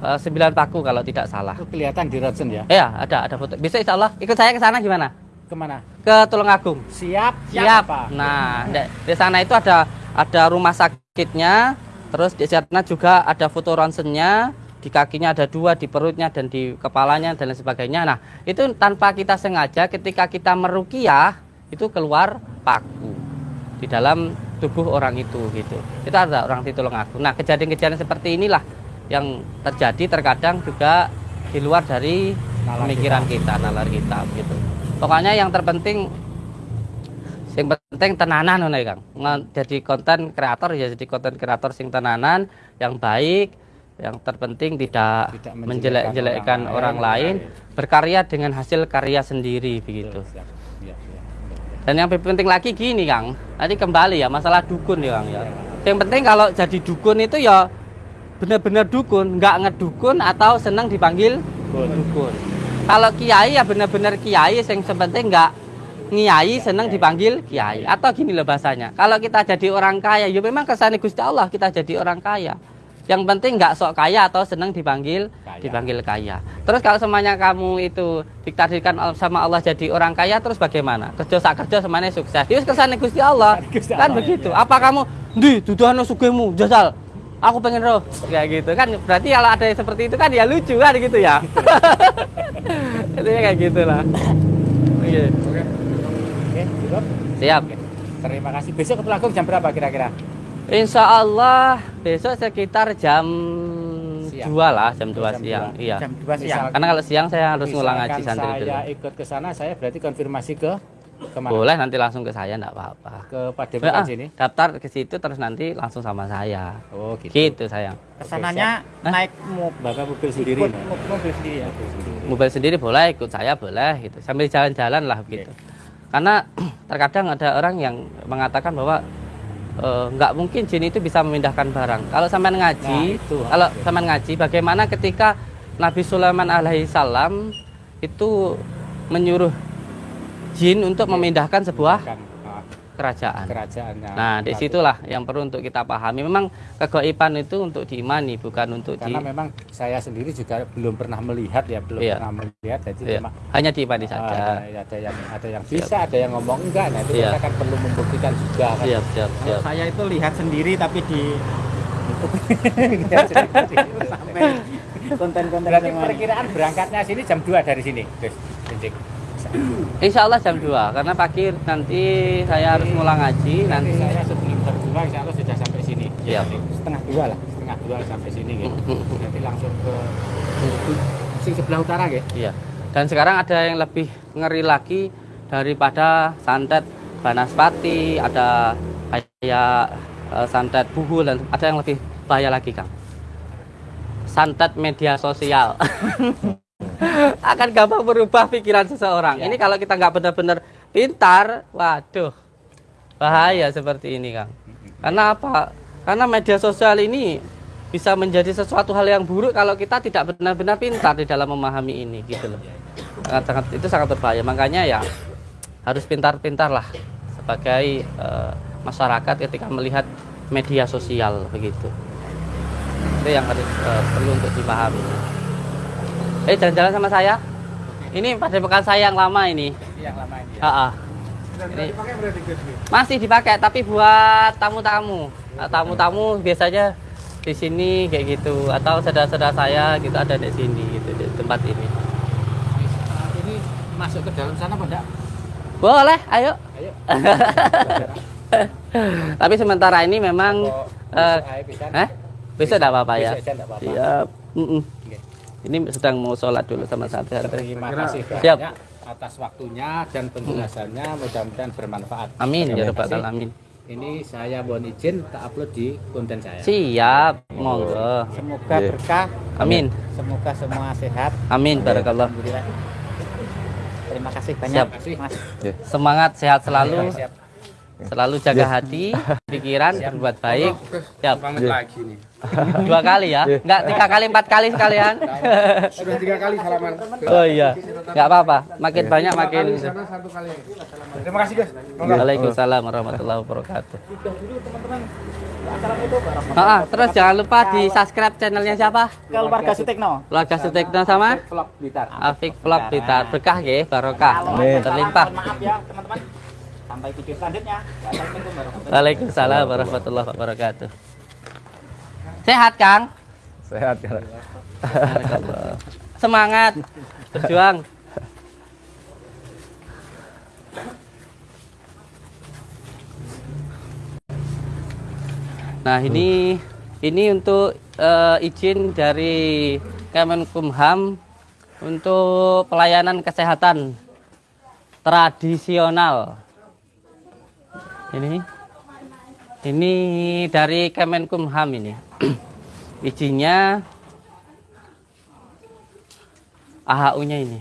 eh, sembilan paku kalau tidak salah itu kelihatan di Rodson ya Iya, ada ada foto. Bisa insya Allah ikut saya ke sana gimana? ke mana Ke Tulungagung. siap Siap. apa? Nah, di, di sana itu ada ada rumah sakitnya, terus di sana juga ada foto ronsennya, di kakinya ada dua, di perutnya dan di kepalanya dan lain sebagainya. Nah, itu tanpa kita sengaja ketika kita merukiah itu keluar paku di dalam tubuh orang itu gitu. Itu ada orang di Tulungagung. Nah, kejadian-kejadian seperti inilah yang terjadi terkadang juga di luar dari Nalar pemikiran kita, nalar kita gitu. Pokoknya yang terpenting yang penting tenanan ngono ya, Kang. Jadi konten kreator ya jadi konten kreator sing tenanan yang baik, yang terpenting tidak, Tidak menjelek-jelekkan orang, orang lain, lain. berkarya dengan hasil karya sendiri begitu. Dan yang lebih penting lagi gini Kang, tadi kembali ya masalah dukun ya Kang ya. Yang penting kalau jadi dukun itu ya benar-benar dukun, nggak ngedukun atau senang dipanggil dukun. Kalau kiai ya benar-benar kiai, yang penting nggak ngiai senang dipanggil kiai. Atau gini loh bahasanya, kalau kita jadi orang kaya, ya memang kesannya Gusti Allah kita jadi orang kaya. Yang penting nggak sok kaya atau seneng dipanggil Kaya. dipanggil kaya. Terus kalau semuanya kamu itu ditakdirkan sama Allah jadi orang kaya terus bagaimana? Kerja sak kerja semuanya sukses. Itu kersane Gusti Allah. Gusti kan Allah, begitu. iya. Apa kamu di duduhano sugihmu jajal aku pengen roh kayak gitu kan berarti kalau ada yang seperti itu kan ya lucu kan gitu ya itu ya kayak gitulah Oke. Oke, cukup. siap Oke. Terima kasih. Besok ke Tulanggung jam berapa kira-kira? Insya Allah besok sekitar jam Siang. 2 lah jam 2 Jam siang dua. iya Jam 2 siang. Karena kalau siang saya harus ngulang ngaji santri dulu saya ikut ke sana, saya berarti konfirmasi ke ke mana? boleh nanti langsung ke saya enggak apa-apa Ke Padepokan Ya, ah, sini. daftar ke situ terus nanti langsung sama saya Oh, gitu. gitu sayang Ke sananya Hah? naik mobil Bapak mobil sendiri. ikut no? mo- mobil sendiri ya. mobil sendiri boleh ikut saya boleh gitu sambil jalan-jalan lah begitu karena terkadang ada orang yang mengatakan bahwa eh, nggak mungkin jin itu bisa memindahkan barang. Kalau sampean ngaji Nah, itu. kalau sampean ngaji bagaimana ketika Nabi Sulaiman alaihi salam itu menyuruh jin untuk memindahkan sebuah kerajaan kerajaannya. nah di situlah yang perlu untuk kita pahami memang kegoiban itu untuk diimani bukan untuk di Karena memang saya sendiri juga belum pernah melihat ya, belum Iya. pernah melihat. Jadi Iya, memang hanya diimani ah, saja ada yang ada yang bisa, ada yang ngomong enggak. Nah itu Iya. kita kan perlu membuktikan juga kan. siap siap siap saya itu lihat sendiri tapi di sampai konten-konten Berarti perkiraan berangkatnya sini jam 2 dari sini, Gus. Insya Allah jam 2 karena pagi nanti saya harus ngulang ngaji Nanti nanti saya sebelum jam 2 insya Allah sudah sampai sini. Siap. Setengah dua lah, setengah dua sampai sini gitu. Nanti langsung ke sing sebelah utara ya. iya dan sekarang ada yang lebih ngeri lagi daripada santet banaspati ada kayak eh, santet buhul dan ada yang lebih bahaya lagi Kang santet media sosial akan gampang berubah pikiran seseorang Iya. ini kalau kita nggak benar-benar pintar waduh bahaya seperti ini Kang karena apa karena media sosial ini bisa menjadi sesuatu hal yang buruk kalau kita tidak benar-benar pintar di dalam memahami ini gitu loh. Sangat, sangat itu sangat berbahaya. Makanya ya harus pintar-pintar lah sebagai eh, masyarakat ketika melihat media sosial begitu. Itu yang harus eh, perlu untuk dipahami. Eh jalan-jalan sama saya. Ini pada bekas saya yang lama ini. Yang lama ini. Ya. Ha -ha. Ini masih dipakai tapi buat tamu-tamu. Nah, tamu-tamu biasanya di sini kayak gitu atau saudara-saudara saya gitu ada di sini gitu di tempat ini. Ini masuk ke dalam sana apa enggak? Boleh, ayo. Ayo. Tapi sementara ini memang eh, bisa? eh apa-apa ya. Aja enggak apa-apa. Siap. Mm-mm. Oke. Ini sedang mau sholat dulu sama santri. Terima kasih Siap. banyak atas waktunya dan penjelasannya mudah-mudahan bermanfaat. Amin ya rabbal alamin. Ini saya mohon izin tak upload di konten saya. Siap, monggo. Semoga Iya. berkah, Amin. semoga semua sehat. Amin barakallah. Terima kasih banyak, Siap. Mas. Semangat sehat selalu. Siap. Selalu jaga hati, pikiran, berbuat baik. Siap. Banget lagi nih. Dua kali ya? Enggak tiga kali, empat kali sekalian. Sudah tiga kali salaman. Oh iya. Enggak apa-apa. Makin banyak makin. Sana satu kali. Terima kasih guys. Waalaikumsalam warahmatullahi wabarakatuh. Ah, terus jangan lupa di subscribe channelnya siapa? Keluarga Sutekno. Keluarga Sutekno sama Vlog Blitar. Afik Vlog Blitar. Berkah ya, barokah. Amin. Terlimpah. Maaf ya, teman-teman. Sampai video selanjutnya. Waalaikumsalam warahmatullahi wabarakatuh. Sehat, Kang? Sehat ya. Semangat berjuang. Nah, ini ini untuk eh, izin dari Kemenkumham untuk pelayanan kesehatan tradisional. Ini ini dari Kemenkumham ini. Izinnya AHU-nya ini.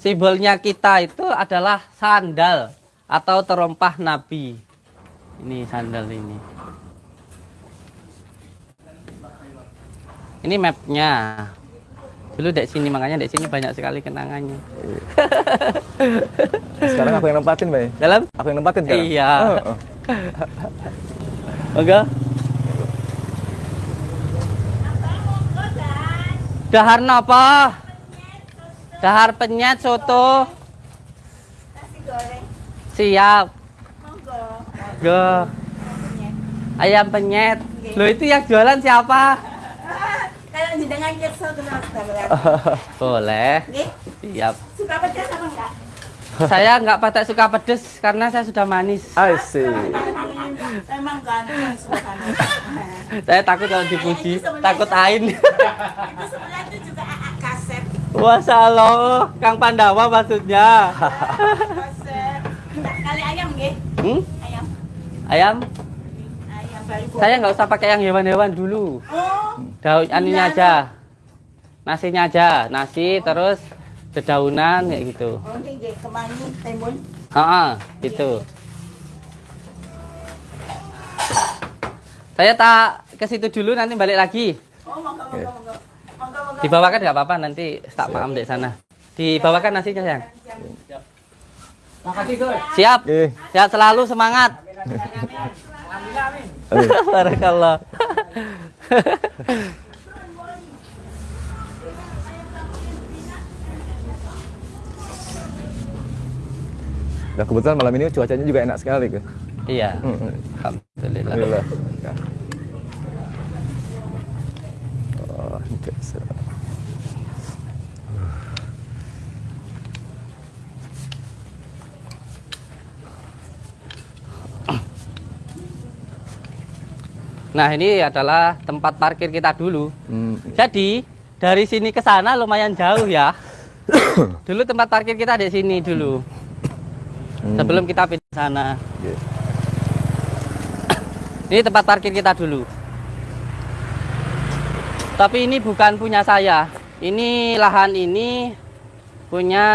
Simbolnya kita itu adalah sandal atau terompah Nabi. Ini sandal ini. Ini mapnya. Dulu dek sini makanya dek sini banyak sekali kenangannya. Sekarang aku yang nempatin, Bay. Dalam Aku yang nempatin sekarang. Iya. Oh, oh. Monggo. Dahar napa? Dahar penyet soto. Siap. Go. Ayam penyet. Loh itu yang jualan siapa? Kalau jenengan kenal sekalian. Boleh. Siap. suka pedas apa enggak? Saya nggak pakai suka pedes karena saya sudah manis. I see. Emang ganteng suasana. Saya takut kalau dipuji, takut ain. Itu sebelah itu juga kaset. Kang Pandawa maksudnya. Kaset. Kali ayam nggih? Hmm? Ayam. Ayam, Ayam baru. saya nggak usah pakai yang hewan-hewan dulu. Oh, Daun aninya aja, nasinya aja, nasi terus dedaunan kayak gitu. oh kemangi timun. Ah, gitu. Saya tak ke situ dulu nanti balik lagi. Oh, monggo monggo monggo. Monggo monggo. Dibawakan nggak apa-apa nanti tak paham di sana. Dibawakan nasinya sayang. Makasih Gus. Siap. Oke. Sehat selalu semangat. Barakallah. Dan kebetulan malam ini cuacanya juga enak sekali, Gus. iya. Hmm. Alhamdulillah. Alhamdulillah. Ya. Oh. Nah, ini adalah tempat parkir kita dulu. Hmm. Jadi, dari sini ke sana lumayan jauh ya. dulu tempat parkir kita di sini dulu. Hmm. Sebelum kita pindah sana. Oke. Ini tempat parkir kita dulu. Tapi ini bukan punya saya. Ini lahan ini punya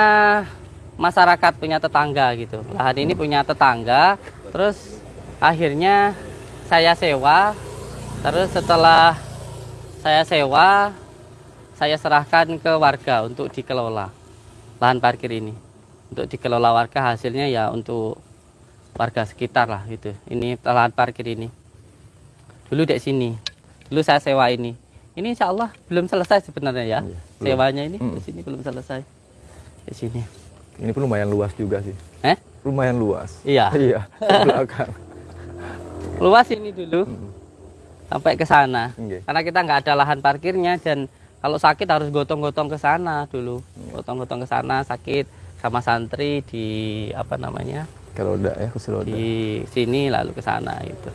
masyarakat, punya tetangga gitu. Lahan ini punya tetangga. Terus akhirnya saya sewa. Terus setelah saya sewa, saya serahkan ke warga untuk dikelola lahan parkir ini. Untuk dikelola warga hasilnya ya untuk warga sekitar lah gitu. Ini lahan parkir ini. Dulu di sini. Dulu saya sewa ini. Ini insya Allah belum selesai sebenarnya ya. Iya, belum. Sewanya ini Mm. di sini belum selesai. Di sini. Ini pun lumayan luas juga sih. Eh? Lumayan luas. Iya. Iya, belakang. Luas ini dulu Mm. sampai ke sana. Oke. Karena kita nggak ada lahan parkirnya dan kalau sakit harus gotong-gotong ke sana dulu. Gotong-gotong ke sana sakit sama santri di apa namanya? Udah ya, kursi roda. di sini lalu ke sana gitu.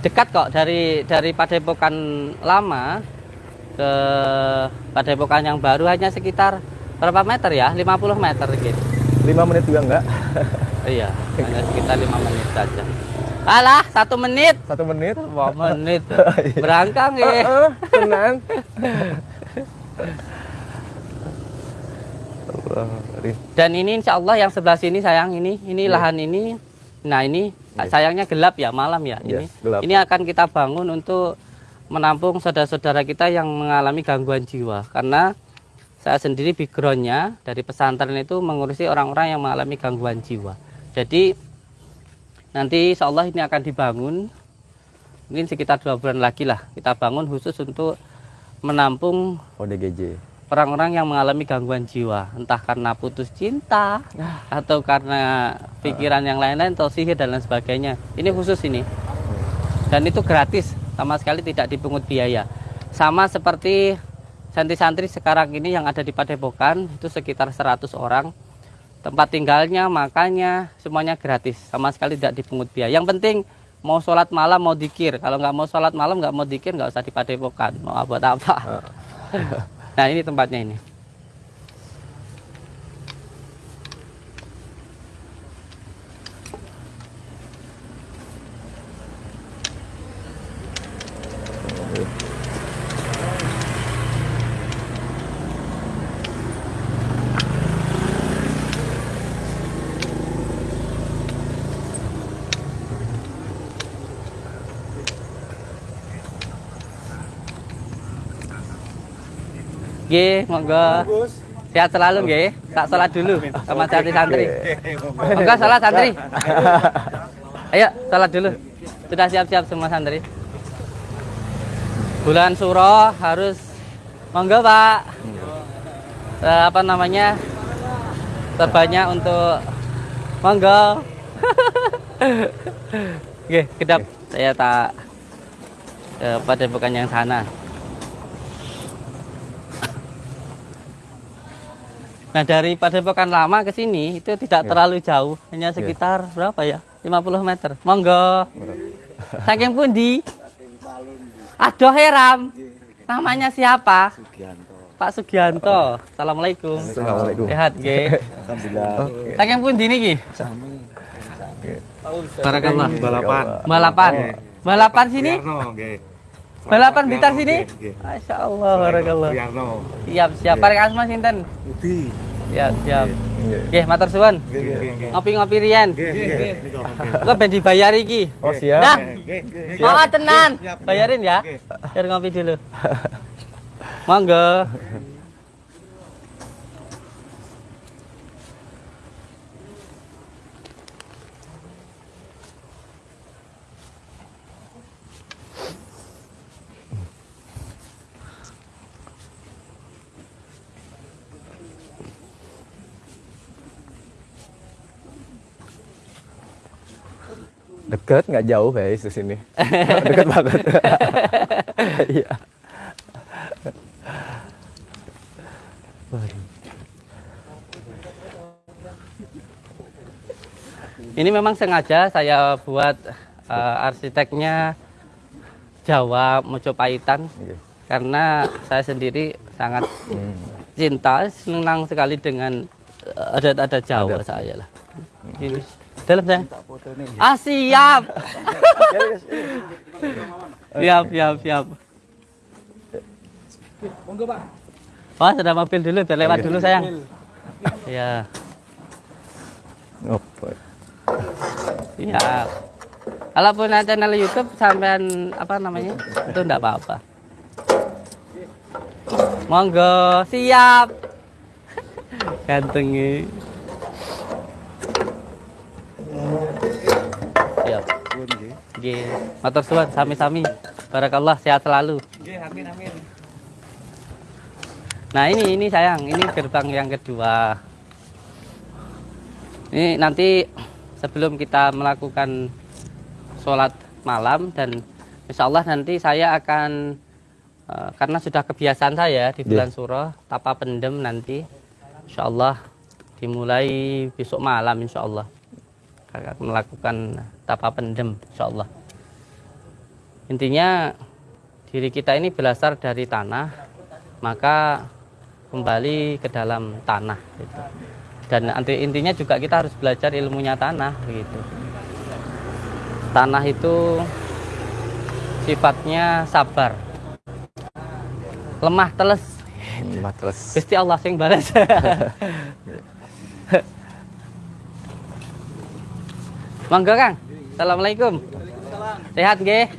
Dekat kok dari dari Padepokan lama ke Padepokan yang baru hanya sekitar berapa meter ya? 50 meter gitu. Lima menit juga enggak? Iya, hanya sekitar lima menit saja. Alah, satu menit. Satu menit? Dua menit. Berangkang ya. Heeh, tenang. Allah, Rin. Dan ini insya Allah yang sebelah sini sayang ini, ini Iya. lahan ini. Nah ini sayangnya gelap ya malam ya. Iya, Ini gelap. ini akan kita bangun untuk menampung saudara-saudara kita yang mengalami gangguan jiwa. Karena saya sendiri backgroundnya dari pesantren itu mengurusi orang-orang yang mengalami gangguan jiwa. Jadi nanti insya Allah ini akan dibangun mungkin sekitar dua bulan lagi lah kita bangun khusus untuk menampung ODGJ. orang-orang yang mengalami gangguan jiwa, entah karena putus cinta atau karena pikiran yang lain-lain atau sihir dan lain sebagainya. Ini khusus ini. Dan itu gratis, sama sekali tidak dipungut biaya. Sama seperti santri-santri sekarang ini yang ada di Padepokan itu sekitar 100 orang. Tempat tinggalnya, makannya, semuanya gratis, sama sekali tidak dipungut biaya. Yang penting mau sholat malam mau dikir. Kalau nggak mau sholat malam nggak mau dikir nggak usah di Padepokan. Mau buat apa? Nah ini tempatnya ini. G, monggo. Sehat selalu nggih. Tak salat dulu sama santri-santri. Enggak salah santri. Ayo salat dulu. Sudah siap-siap semua santri. Bulan Suro harus monggo Pak. Eh, apa namanya? Terbanyak untuk monggo. Oke, kedap saya tak eh, pada bukan yang sana. Nah dari Padepokan Lama ke sini itu tidak terlalu jauh, hanya sekitar berapa ya? 50 meter. Monggo. Saking pundi? Aduh heram. Namanya siapa? Pak Sugianto. Assalamualaikum. Assalamualaikum. Sehat nggih. Alhamdulillah. Saking pundi niki? Barakallah. balapan Balapan. Balapan sini? Nggih Balapan Blitar sini? Masya Allah, barakallah. Siap, siap. Parek asma sinten? Budi Siap, siap. Nggih. Nggih, matur suwun. nggih nggih nggih Ngopi-ngopi riyen. nggih nggih Kok ben dibayar iki? Oh siap. Nggih Oh, tenan. Bayarin ya. Biar ngopi dulu. Monggo. Deket nggak jauh guys di sini. Deket banget. Iya. Ini memang sengaja saya buat eh, arsiteknya Jawa Mojopaitan Iya. karena saya sendiri sangat cinta, senang sekali dengan eh, adat-adat Jawa saya lah. Ini dalam saya. Ah siap. siap, siap, siap. Wah, sudah mobil dulu, biar lewat dulu sayang. Ya, Oh, siap. Kalau punya channel YouTube sampean apa namanya? Itu enggak apa-apa. Monggo, siap. Ganteng Siap. Nggih. Matur suwun sami-sami. Barakallah sehat selalu. Nah, ini ini sayang, ini gerbang yang kedua. Ini nanti sebelum kita melakukan sholat malam dan insya Allah nanti saya akan eh, karena sudah kebiasaan saya di bulan Suro tapa pendem nanti insya Allah dimulai besok malam insya Allah akan melakukan tapa pendem insya Allah intinya diri kita ini berasal dari tanah maka kembali ke dalam tanah gitu. dan intinya juga kita harus belajar ilmunya tanah begitu tanah itu sifatnya sabar. Lemah teles. Matles. Gusti Allah sing balas Monggo Kang Assalamualaikum Sehat nggih?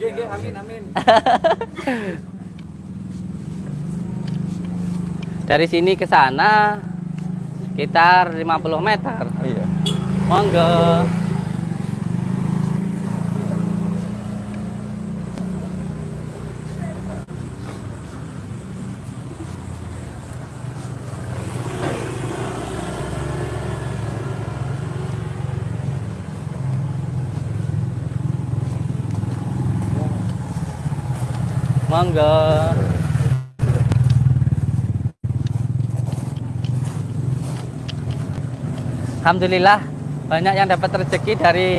Dari sini ke sana sekitar 50 meter. Iya. Monggo. Alhamdulillah banyak yang dapat rezeki dari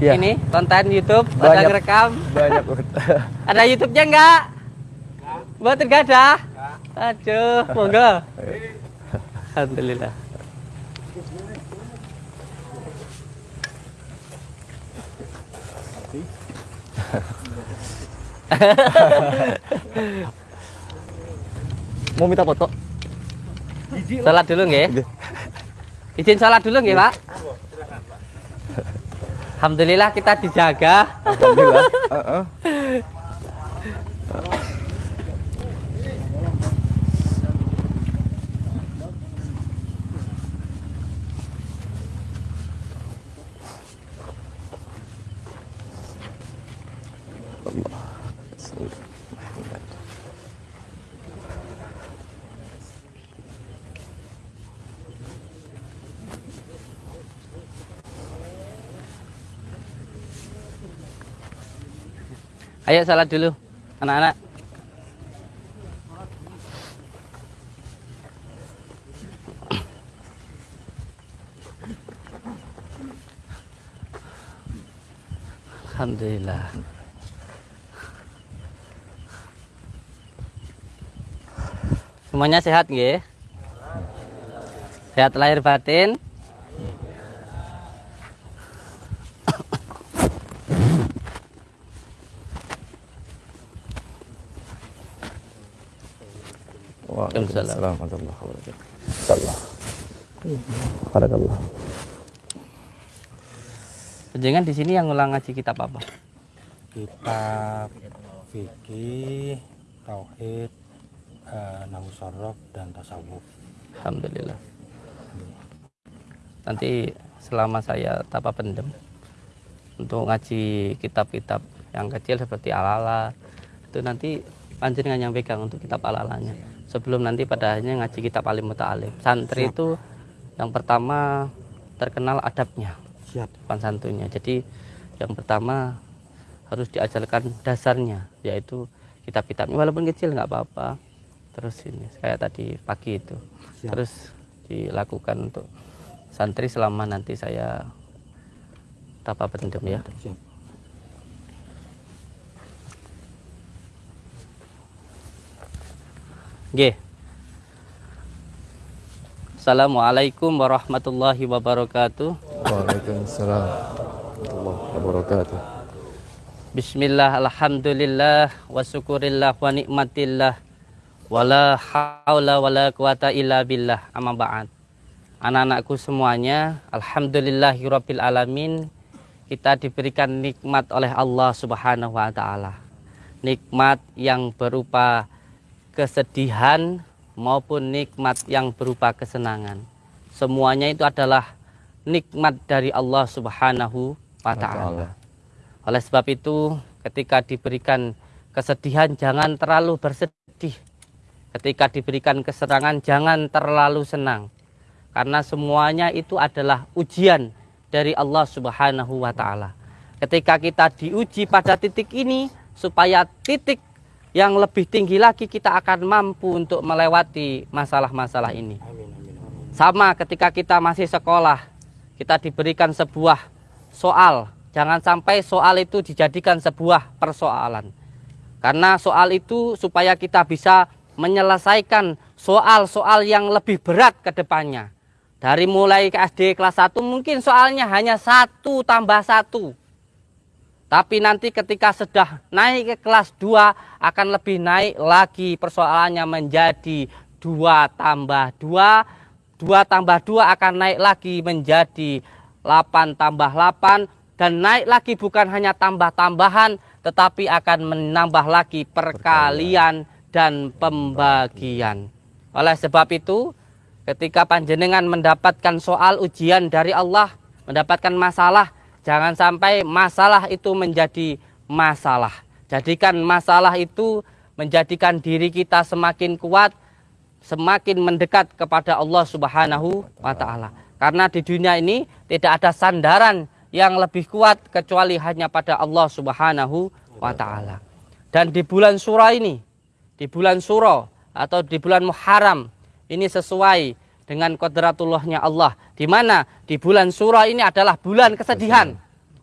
Iya. ini konten YouTube ada Banyak. ngerekam. Banyak banget. Ada YouTube-nya enggak? Buat enggak ada? Aduh, monggo. Alhamdulillah. Mau minta foto? Salat dulu nggih. Izin salat dulu nggih, Pak. Alhamdulillah kita dijaga. Alhamdulillah. Heeh. Allah. Ayo salat dulu, anak-anak. Alhamdulillah. Semuanya sehat nggih? Sehat lahir batin? Waalaikumsalam warahmatullahi wabarakatuh. Barakallah. Di sini yang ngulang ngaji kitab apa? kitab fikih tauhid nahu sorof dan tasawuf Alhamdulillah. Nanti selama saya tapa pendem untuk ngaji kitab-kitab yang kecil seperti alala itu nanti panjenengan yang pegang untuk kitab alalanya. Sebelum nanti pada akhirnya ngaji kitab alim muta'alim. Santri itu yang pertama terkenal adabnya, siap sopan santunnya. Jadi yang pertama harus diajarkan dasarnya yaitu kitab-kitabnya walaupun kecil nggak apa-apa. Terus ini kayak tadi pagi itu Siap. terus dilakukan untuk santri selama nanti saya tapa pendem ya. siap Nggih. Assalamualaikum warahmatullahi wabarakatuh. Waalaikumsalam warahmatullahi wabarakatuh. Bismillah, alhamdulillah, wa syukurillah, wa nikmatillah, wa la hawla wa la quwata illa billah, amma ba'd. Anak-anakku semuanya, alhamdulillahirabbil alamin, kita diberikan nikmat oleh Allah Subhanahu wa taala. Nikmat yang berupa kesedihan maupun nikmat yang berupa kesenangan. Semuanya itu adalah nikmat dari Allah Subhanahu wa taala. Oleh sebab itu, ketika diberikan kesedihan jangan terlalu bersedih. Ketika diberikan kesenangan jangan terlalu senang. Karena semuanya itu adalah ujian dari Allah Subhanahu wa taala. Ketika kita diuji pada titik ini supaya titik yang lebih tinggi lagi kita akan mampu untuk melewati masalah-masalah ini. Sama ketika kita masih sekolah, kita diberikan sebuah soal. Jangan sampai soal itu dijadikan sebuah persoalan. Karena soal itu supaya kita bisa menyelesaikan soal-soal yang lebih berat ke depannya. Dari mulai ke SD kelas 1 mungkin soalnya hanya satu tambah satu. Tapi nanti ketika sudah naik ke kelas 2 akan lebih naik lagi persoalannya menjadi 2 tambah 2. 2 tambah 2 akan naik lagi menjadi 8 tambah 8. Dan naik lagi bukan hanya tambah-tambahan tetapi akan menambah lagi perkalian dan pembagian. Oleh sebab itu ketika panjenengan mendapatkan soal ujian dari Allah, mendapatkan masalah, jangan sampai masalah itu menjadi masalah. Jadikan masalah itu menjadikan diri kita semakin kuat, semakin mendekat kepada Allah Subhanahu wa taala. Karena di dunia ini tidak ada sandaran yang lebih kuat kecuali hanya pada Allah Subhanahu wa taala. Dan di bulan surah ini, di bulan surah atau di bulan Muharram ini sesuai dengan kodratullahnya Allah. Di mana di bulan surah ini adalah bulan kesedihan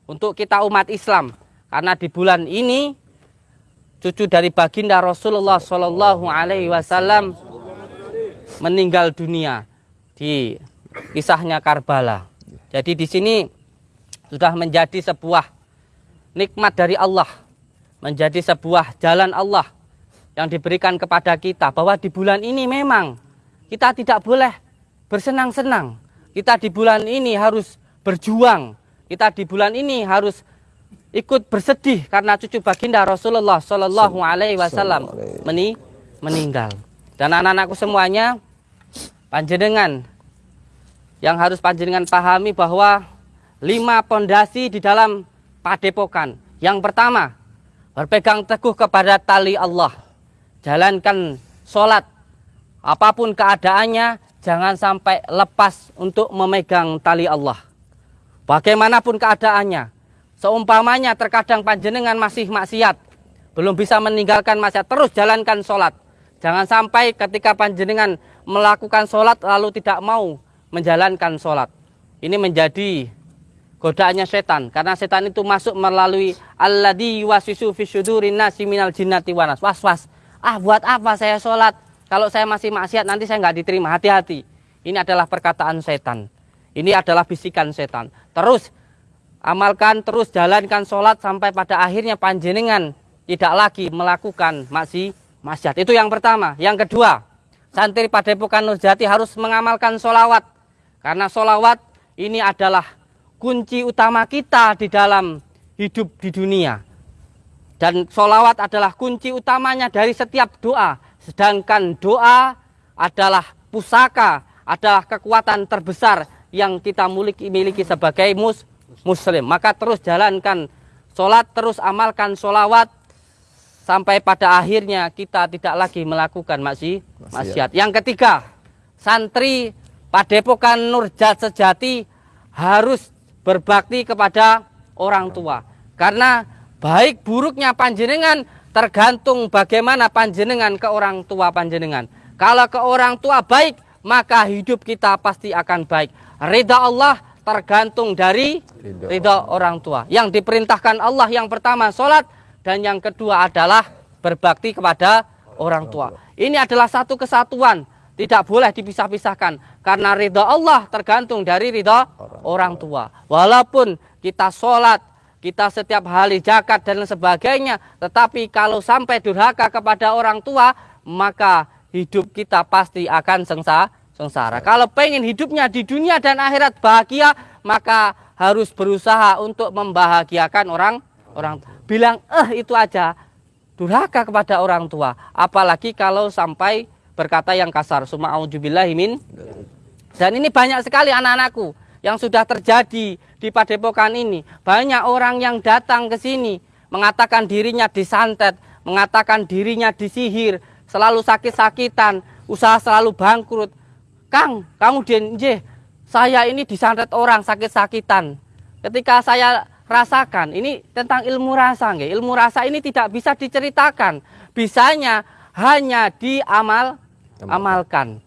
untuk kita umat Islam. Karena di bulan ini cucu dari baginda Rasulullah Shallallahu Alaihi Wasallam meninggal dunia di kisahnya Karbala. Jadi di sini sudah menjadi sebuah nikmat dari Allah, menjadi sebuah jalan Allah yang diberikan kepada kita bahwa di bulan ini memang kita tidak boleh bersenang-senang. Kita di bulan ini harus berjuang. Kita di bulan ini harus ikut bersedih karena cucu baginda Rasulullah Shallallahu Alaihi Wasallam meni meninggal. Dan anak-anakku semuanya, panjenengan yang harus panjenengan pahami bahwa lima pondasi di dalam padepokan. Yang pertama, berpegang teguh kepada tali Allah. Jalankan sholat. Apa pun keadaannya, jangan sampai lepas untuk memegang tali Allah. Bagaimanapun keadaannya, seumpamanya terkadang panjenengan masih maksiat, belum bisa meninggalkan maksiat, terus jalankan sholat. Jangan sampai ketika panjenengan melakukan sholat lalu tidak mau menjalankan sholat. Ini menjadi godaannya setan karena setan itu masuk melalui alladhi wasisu fi syudurin nasi minal wanas was was ah buat apa saya sholat kalau saya masih maksiat nanti saya nggak diterima. Hati-hati. Ini adalah perkataan setan. Ini adalah bisikan setan. Terus amalkan terus jalankan sholat sampai pada akhirnya panjenengan tidak lagi melakukan maksi maksiat. Itu yang pertama. Yang kedua santri padepokan Nurjati harus mengamalkan sholawat. Karena sholawat ini adalah kunci utama kita di dalam hidup di dunia. Dan sholawat adalah kunci utamanya dari setiap doa. Sedangkan doa adalah pusaka, adalah kekuatan terbesar yang kita miliki, miliki sebagai mus, muslim. Maka terus jalankan sholat, terus amalkan sholawat, sampai pada akhirnya kita tidak lagi melakukan maksi, maksiat. Yang ketiga, santri Padepokan Nurjat Sejati harus berbakti kepada orang tua. Karena baik buruknya panjenengan tergantung bagaimana panjenengan ke orang tua panjenengan. Kalau ke orang tua baik, maka hidup kita pasti akan baik. Ridha Allah tergantung dari ridha orang tua. Yang diperintahkan Allah yang pertama sholat dan yang kedua adalah berbakti kepada orang tua. Ini adalah satu kesatuan, tidak boleh dipisah-pisahkan. Karena ridha Allah tergantung dari ridha orang tua. Walaupun kita sholat, kita setiap hari zakat dan sebagainya. Tetapi kalau sampai durhaka kepada orang tua, maka hidup kita pasti akan sengsa, sengsara. Kalau pengen hidupnya di dunia dan akhirat bahagia, maka harus berusaha untuk membahagiakan orang orang bilang eh itu aja. Durhaka kepada orang tua. Apalagi kalau sampai berkata yang kasar summa auzubillahi dan ini banyak sekali anak-anakku yang sudah terjadi di Padepokan ini. Banyak orang yang datang ke sini mengatakan dirinya disantet, mengatakan dirinya disihir, selalu sakit-sakitan, usaha selalu bangkrut. Kang, kamu denje, saya ini disantet orang sakit-sakitan. Ketika saya rasakan, ini tentang ilmu rasa, nggih. ilmu rasa ini tidak bisa diceritakan. Bisanya hanya diamal amalkan.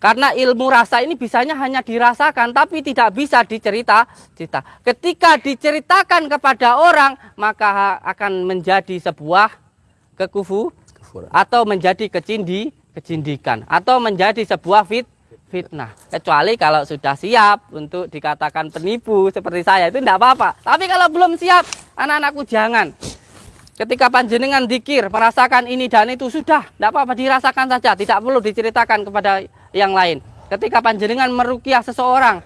Karena ilmu rasa ini bisanya hanya dirasakan tapi tidak bisa dicerita cerita. Ketika diceritakan kepada orang maka akan menjadi sebuah kekufu atau menjadi kecindi kecindikan atau menjadi sebuah fit fitnah. Kecuali kalau sudah siap untuk dikatakan penipu seperti saya itu tidak apa-apa. Tapi kalau belum siap anak-anakku jangan. Ketika panjenengan dikir merasakan ini dan itu sudah tidak apa-apa dirasakan saja, tidak perlu diceritakan kepada yang lain. Ketika panjenengan merukiah seseorang,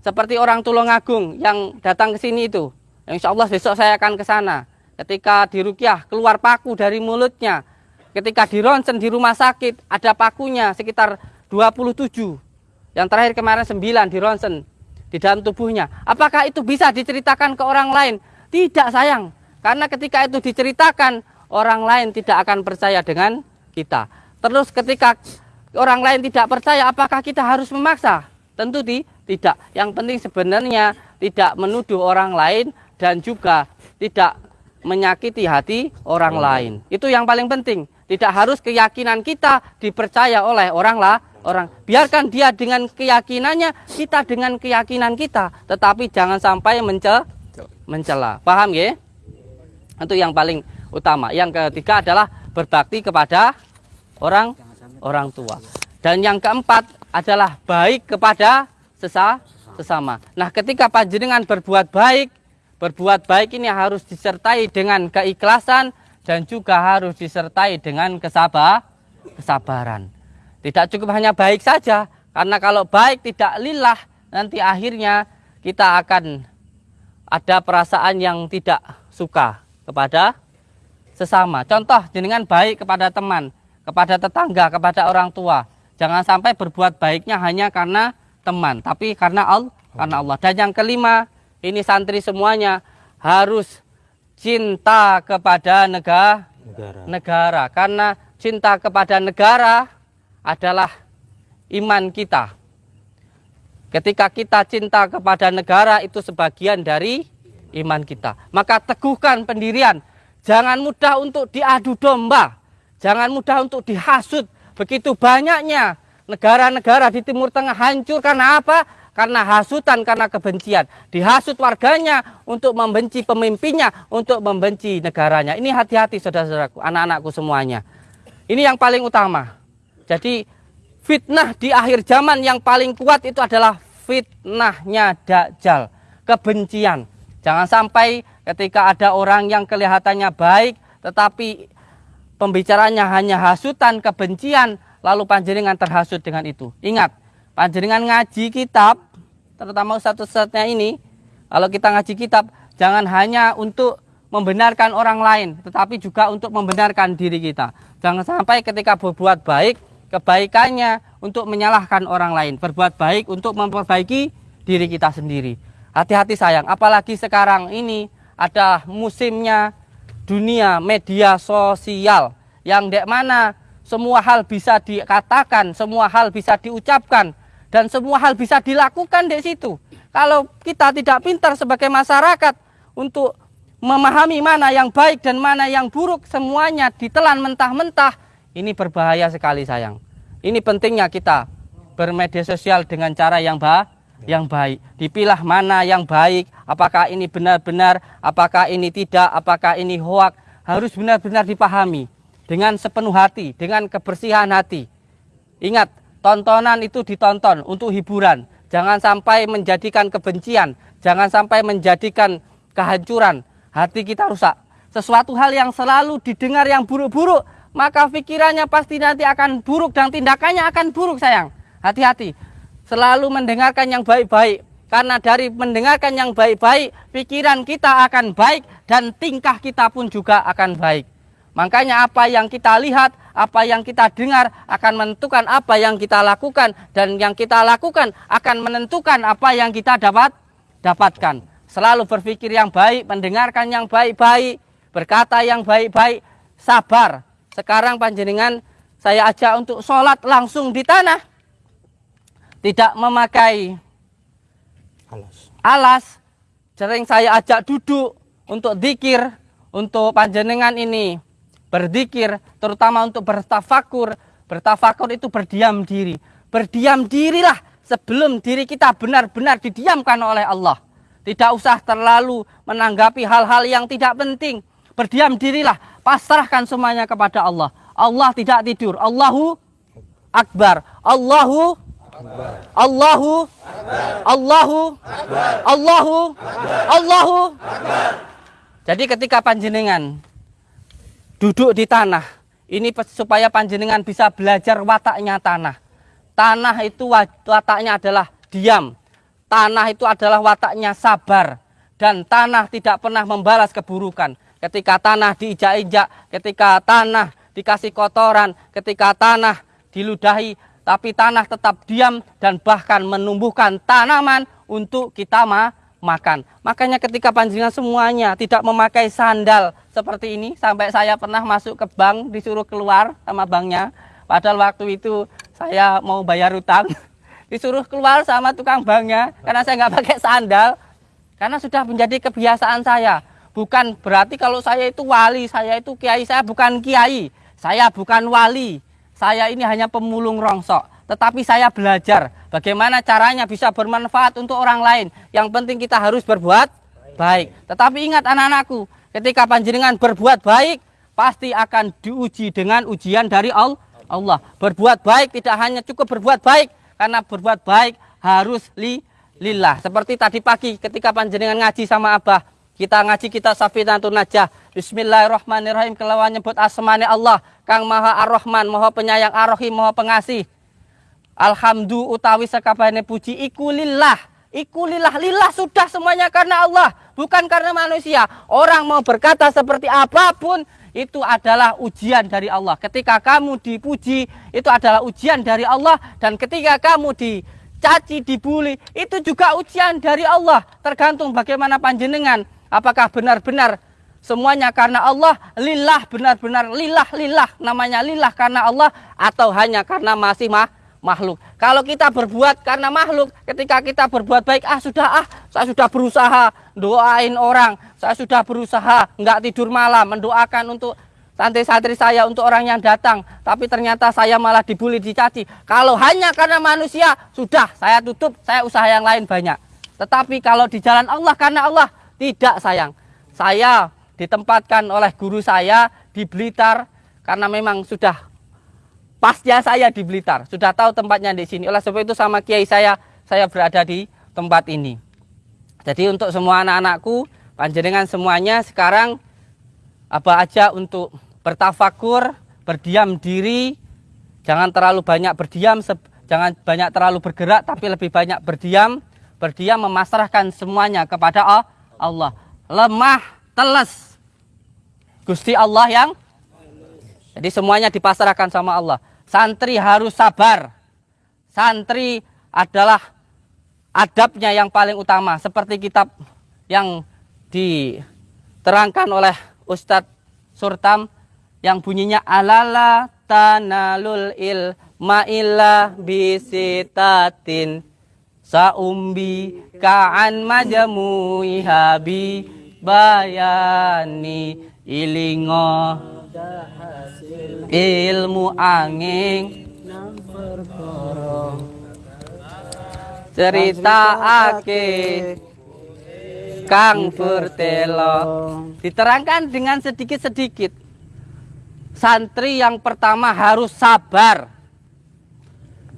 seperti orang Tulungagung yang datang ke sini itu, insya Allah besok saya akan ke sana. Ketika dirukiah keluar paku dari mulutnya, ketika dironsen di rumah sakit ada pakunya sekitar 27. Yang terakhir kemarin 9 dironsen di dalam tubuhnya. Apakah itu bisa diceritakan ke orang lain? Tidak sayang, karena ketika itu diceritakan orang lain tidak akan percaya dengan kita. Terus ketika orang lain tidak percaya apakah kita harus memaksa? Tentu di, tidak. Yang penting sebenarnya tidak menuduh orang lain dan juga tidak menyakiti hati orang lain. Itu yang paling penting. Tidak harus keyakinan kita dipercaya oleh orang lah, orang. Biarkan dia dengan keyakinannya, kita dengan keyakinan kita, tetapi jangan sampai mence mencela. Paham ya? Itu yang paling utama. Yang ketiga adalah berbakti kepada orang orang tua. Dan yang keempat adalah baik kepada sesa, sesama. Nah, ketika panjenengan berbuat baik, berbuat baik ini harus disertai dengan keikhlasan dan juga harus disertai dengan kesabar, kesabaran. Tidak cukup hanya baik saja, karena kalau baik tidak lillah, nanti akhirnya kita akan ada perasaan yang tidak suka kepada sesama. Contoh, jenengan baik kepada teman, kepada tetangga, kepada orang tua. Jangan sampai berbuat baiknya hanya karena teman, tapi karena Allah, karena Allah. Dan yang kelima, ini santri semuanya harus cinta kepada negara Negara. negara karena cinta kepada negara adalah iman kita. Ketika kita cinta kepada negara itu sebagian dari iman kita. Maka teguhkan pendirian. Jangan mudah untuk diadu domba. Jangan mudah untuk dihasut. Begitu banyaknya negara-negara di Timur Tengah hancur karena apa? Karena hasutan, karena kebencian. Dihasut warganya untuk membenci pemimpinnya, untuk membenci negaranya. Ini hati-hati saudara-saudaraku, anak-anakku semuanya. Ini yang paling utama. Jadi fitnah di akhir zaman yang paling kuat itu adalah fitnahnya Dajjal. Kebencian. Jangan sampai ketika ada orang yang kelihatannya baik, tetapi pembicaranya hanya hasutan, kebencian, lalu panjenengan terhasut dengan itu. Ingat, panjenengan ngaji kitab, terutama satu-satunya ini, kalau kita ngaji kitab, jangan hanya untuk membenarkan orang lain, tetapi juga untuk membenarkan diri kita. Jangan sampai ketika berbuat baik, kebaikannya untuk menyalahkan orang lain, berbuat baik untuk memperbaiki diri kita sendiri. Hati-hati sayang, apalagi sekarang ini ada musimnya dunia media sosial yang dek mana semua hal bisa dikatakan, semua hal bisa diucapkan dan semua hal bisa dilakukan di situ. Kalau kita tidak pintar sebagai masyarakat untuk memahami mana yang baik dan mana yang buruk, semuanya ditelan mentah-mentah, ini berbahaya sekali sayang. Ini pentingnya kita bermedia sosial dengan cara yang baik yang baik. Dipilah mana yang baik, apakah ini benar-benar, apakah ini tidak, apakah ini hoak, harus benar-benar dipahami dengan sepenuh hati, dengan kebersihan hati. Ingat, tontonan itu ditonton untuk hiburan. Jangan sampai menjadikan kebencian, jangan sampai menjadikan kehancuran. Hati kita rusak. Sesuatu hal yang selalu didengar yang buruk-buruk, maka pikirannya pasti nanti akan buruk dan tindakannya akan buruk sayang. Hati-hati selalu mendengarkan yang baik-baik. Karena dari mendengarkan yang baik-baik, pikiran kita akan baik dan tingkah kita pun juga akan baik. Makanya apa yang kita lihat, apa yang kita dengar akan menentukan apa yang kita lakukan dan yang kita lakukan akan menentukan apa yang kita dapat dapatkan. Selalu berpikir yang baik, mendengarkan yang baik-baik, berkata yang baik-baik, sabar. Sekarang panjenengan saya ajak untuk sholat langsung di tanah tidak memakai Alas. alas, sering saya ajak duduk untuk dikir, untuk panjenengan ini berzikir, terutama untuk bertafakur. Bertafakur itu berdiam diri. Berdiam dirilah sebelum diri kita benar-benar didiamkan oleh Allah. Tidak usah terlalu menanggapi hal-hal yang tidak penting. Berdiam dirilah, pasrahkan semuanya kepada Allah. Allah tidak tidur. Allahu Akbar. Allahu Allahu Allahu Allahu Allahu Jadi ketika panjenengan duduk di tanah ini supaya panjenengan bisa belajar wataknya tanah. Tanah itu wataknya adalah diam. Tanah itu adalah wataknya sabar dan tanah tidak pernah membalas keburukan. Ketika tanah diinjak-injak, ketika tanah dikasih kotoran, ketika tanah diludahi, tapi tanah tetap diam dan bahkan menumbuhkan tanaman untuk kita ma makan. Makanya ketika panjenengan semuanya tidak memakai sandal seperti ini, sampai saya pernah masuk ke bank disuruh keluar sama banknya, padahal waktu itu saya mau bayar utang, disuruh keluar sama tukang banknya karena saya nggak pakai sandal, karena sudah menjadi kebiasaan saya. Bukan berarti kalau saya itu wali, saya itu kiai, saya bukan kiai, saya bukan wali, saya ini hanya pemulung rongsok, tetapi saya belajar bagaimana caranya bisa bermanfaat untuk orang lain. Yang penting kita harus berbuat baik. Tetapi ingat anak-anakku, ketika panjenengan berbuat baik, pasti akan diuji dengan ujian dari Allah. Berbuat baik tidak hanya cukup berbuat baik, karena berbuat baik harus li lillah. Seperti tadi pagi ketika panjenengan ngaji sama Abah, kita ngaji kita Safinatun Najah. Bismillahirrahmanirrahim. Kelawan nyebut asmane Allah. Kang Maha Ar-Rahman, Maha Penyayang Ar-Rahim, Maha Pengasih. Alhamdulillah utawi sekabehane puji iku lillah. Iku lillah. Lillah sudah semuanya karena Allah, bukan karena manusia. Orang mau berkata seperti apa pun itu adalah ujian dari Allah. Ketika kamu dipuji, itu adalah ujian dari Allah dan ketika kamu dicaci, dibully, itu juga ujian dari Allah. Tergantung bagaimana panjenengan apakah benar-benar semuanya karena Allah, lillah benar-benar lillah lillah namanya lillah karena Allah atau hanya karena masih mah makhluk. Kalau kita berbuat karena makhluk, ketika kita berbuat baik, ah sudah ah, saya sudah berusaha doain orang, saya sudah berusaha nggak tidur malam mendoakan untuk santri-santri saya untuk orang yang datang, tapi ternyata saya malah dibully, dicaci. Kalau hanya karena manusia, sudah saya tutup, saya usaha yang lain banyak. Tetapi kalau di jalan Allah karena Allah, tidak sayang. Saya ditempatkan oleh guru saya di Blitar karena memang sudah pasnya saya di Blitar, sudah tahu tempatnya di sini. Oleh sebab itu sama kiai saya, saya berada di tempat ini. Jadi untuk semua anak-anakku, panjenengan semuanya sekarang apa aja untuk bertafakur, berdiam diri, jangan terlalu banyak berdiam, jangan banyak terlalu bergerak, tapi lebih banyak berdiam, berdiam memasrahkan semuanya kepada A- Allah. Lemah, teles. Gusti Allah yang jadi semuanya dipasrahkan sama Allah. Santri harus sabar. Santri adalah adabnya yang paling utama seperti kitab yang diterangkan oleh Ustadz Surtam yang bunyinya alala tanalul ilma illa bisitatin saumbi ka'an majamu'i habi bayani ilingo ilmu angin cerita ake Kang Bertelo diterangkan dengan sedikit-sedikit. Santri yang pertama harus sabar.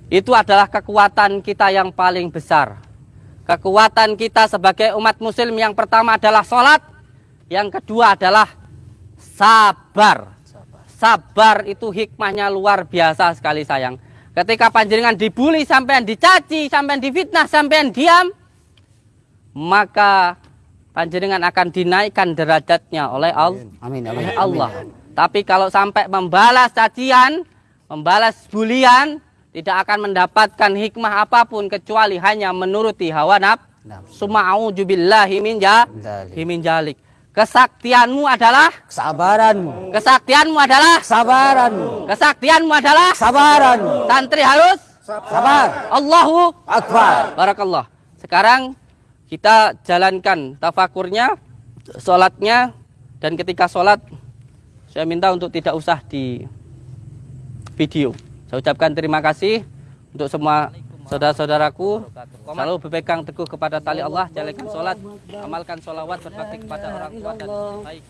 Itu adalah kekuatan kita yang paling besar. Kekuatan kita sebagai umat muslim yang pertama adalah sholat. Yang kedua adalah sabar. Sabar itu hikmahnya luar biasa sekali sayang. Ketika panjenengan dibully sampean dicaci, sampean difitnah, sampean diam, maka panjenengan akan dinaikkan derajatnya oleh Allah. Amin. Oleh Allah. Tapi kalau sampai membalas cacian, membalas bulian, tidak akan mendapatkan hikmah apa pun kecuali hanya menuruti hawa nafsu. Suma'udzubillahi min ja- min jalik. Kesaktianmu adalah Kesabaranmu, kesaktianmu adalah kesabaranmu, kesaktianmu adalah kesabaranmu. santri harus Sabar. Allahu Akbar. Barakallah. Sekarang kita jalankan tafakurnya, sholatnya, dan ketika sholat saya minta untuk tidak usah di video. Saya ucapkan terima kasih untuk semua saudara-saudaraku. Selalu berpegang teguh kepada tali Allah, jalankan sholat, amalkan sholawat, berbakti kepada orang tua dan baik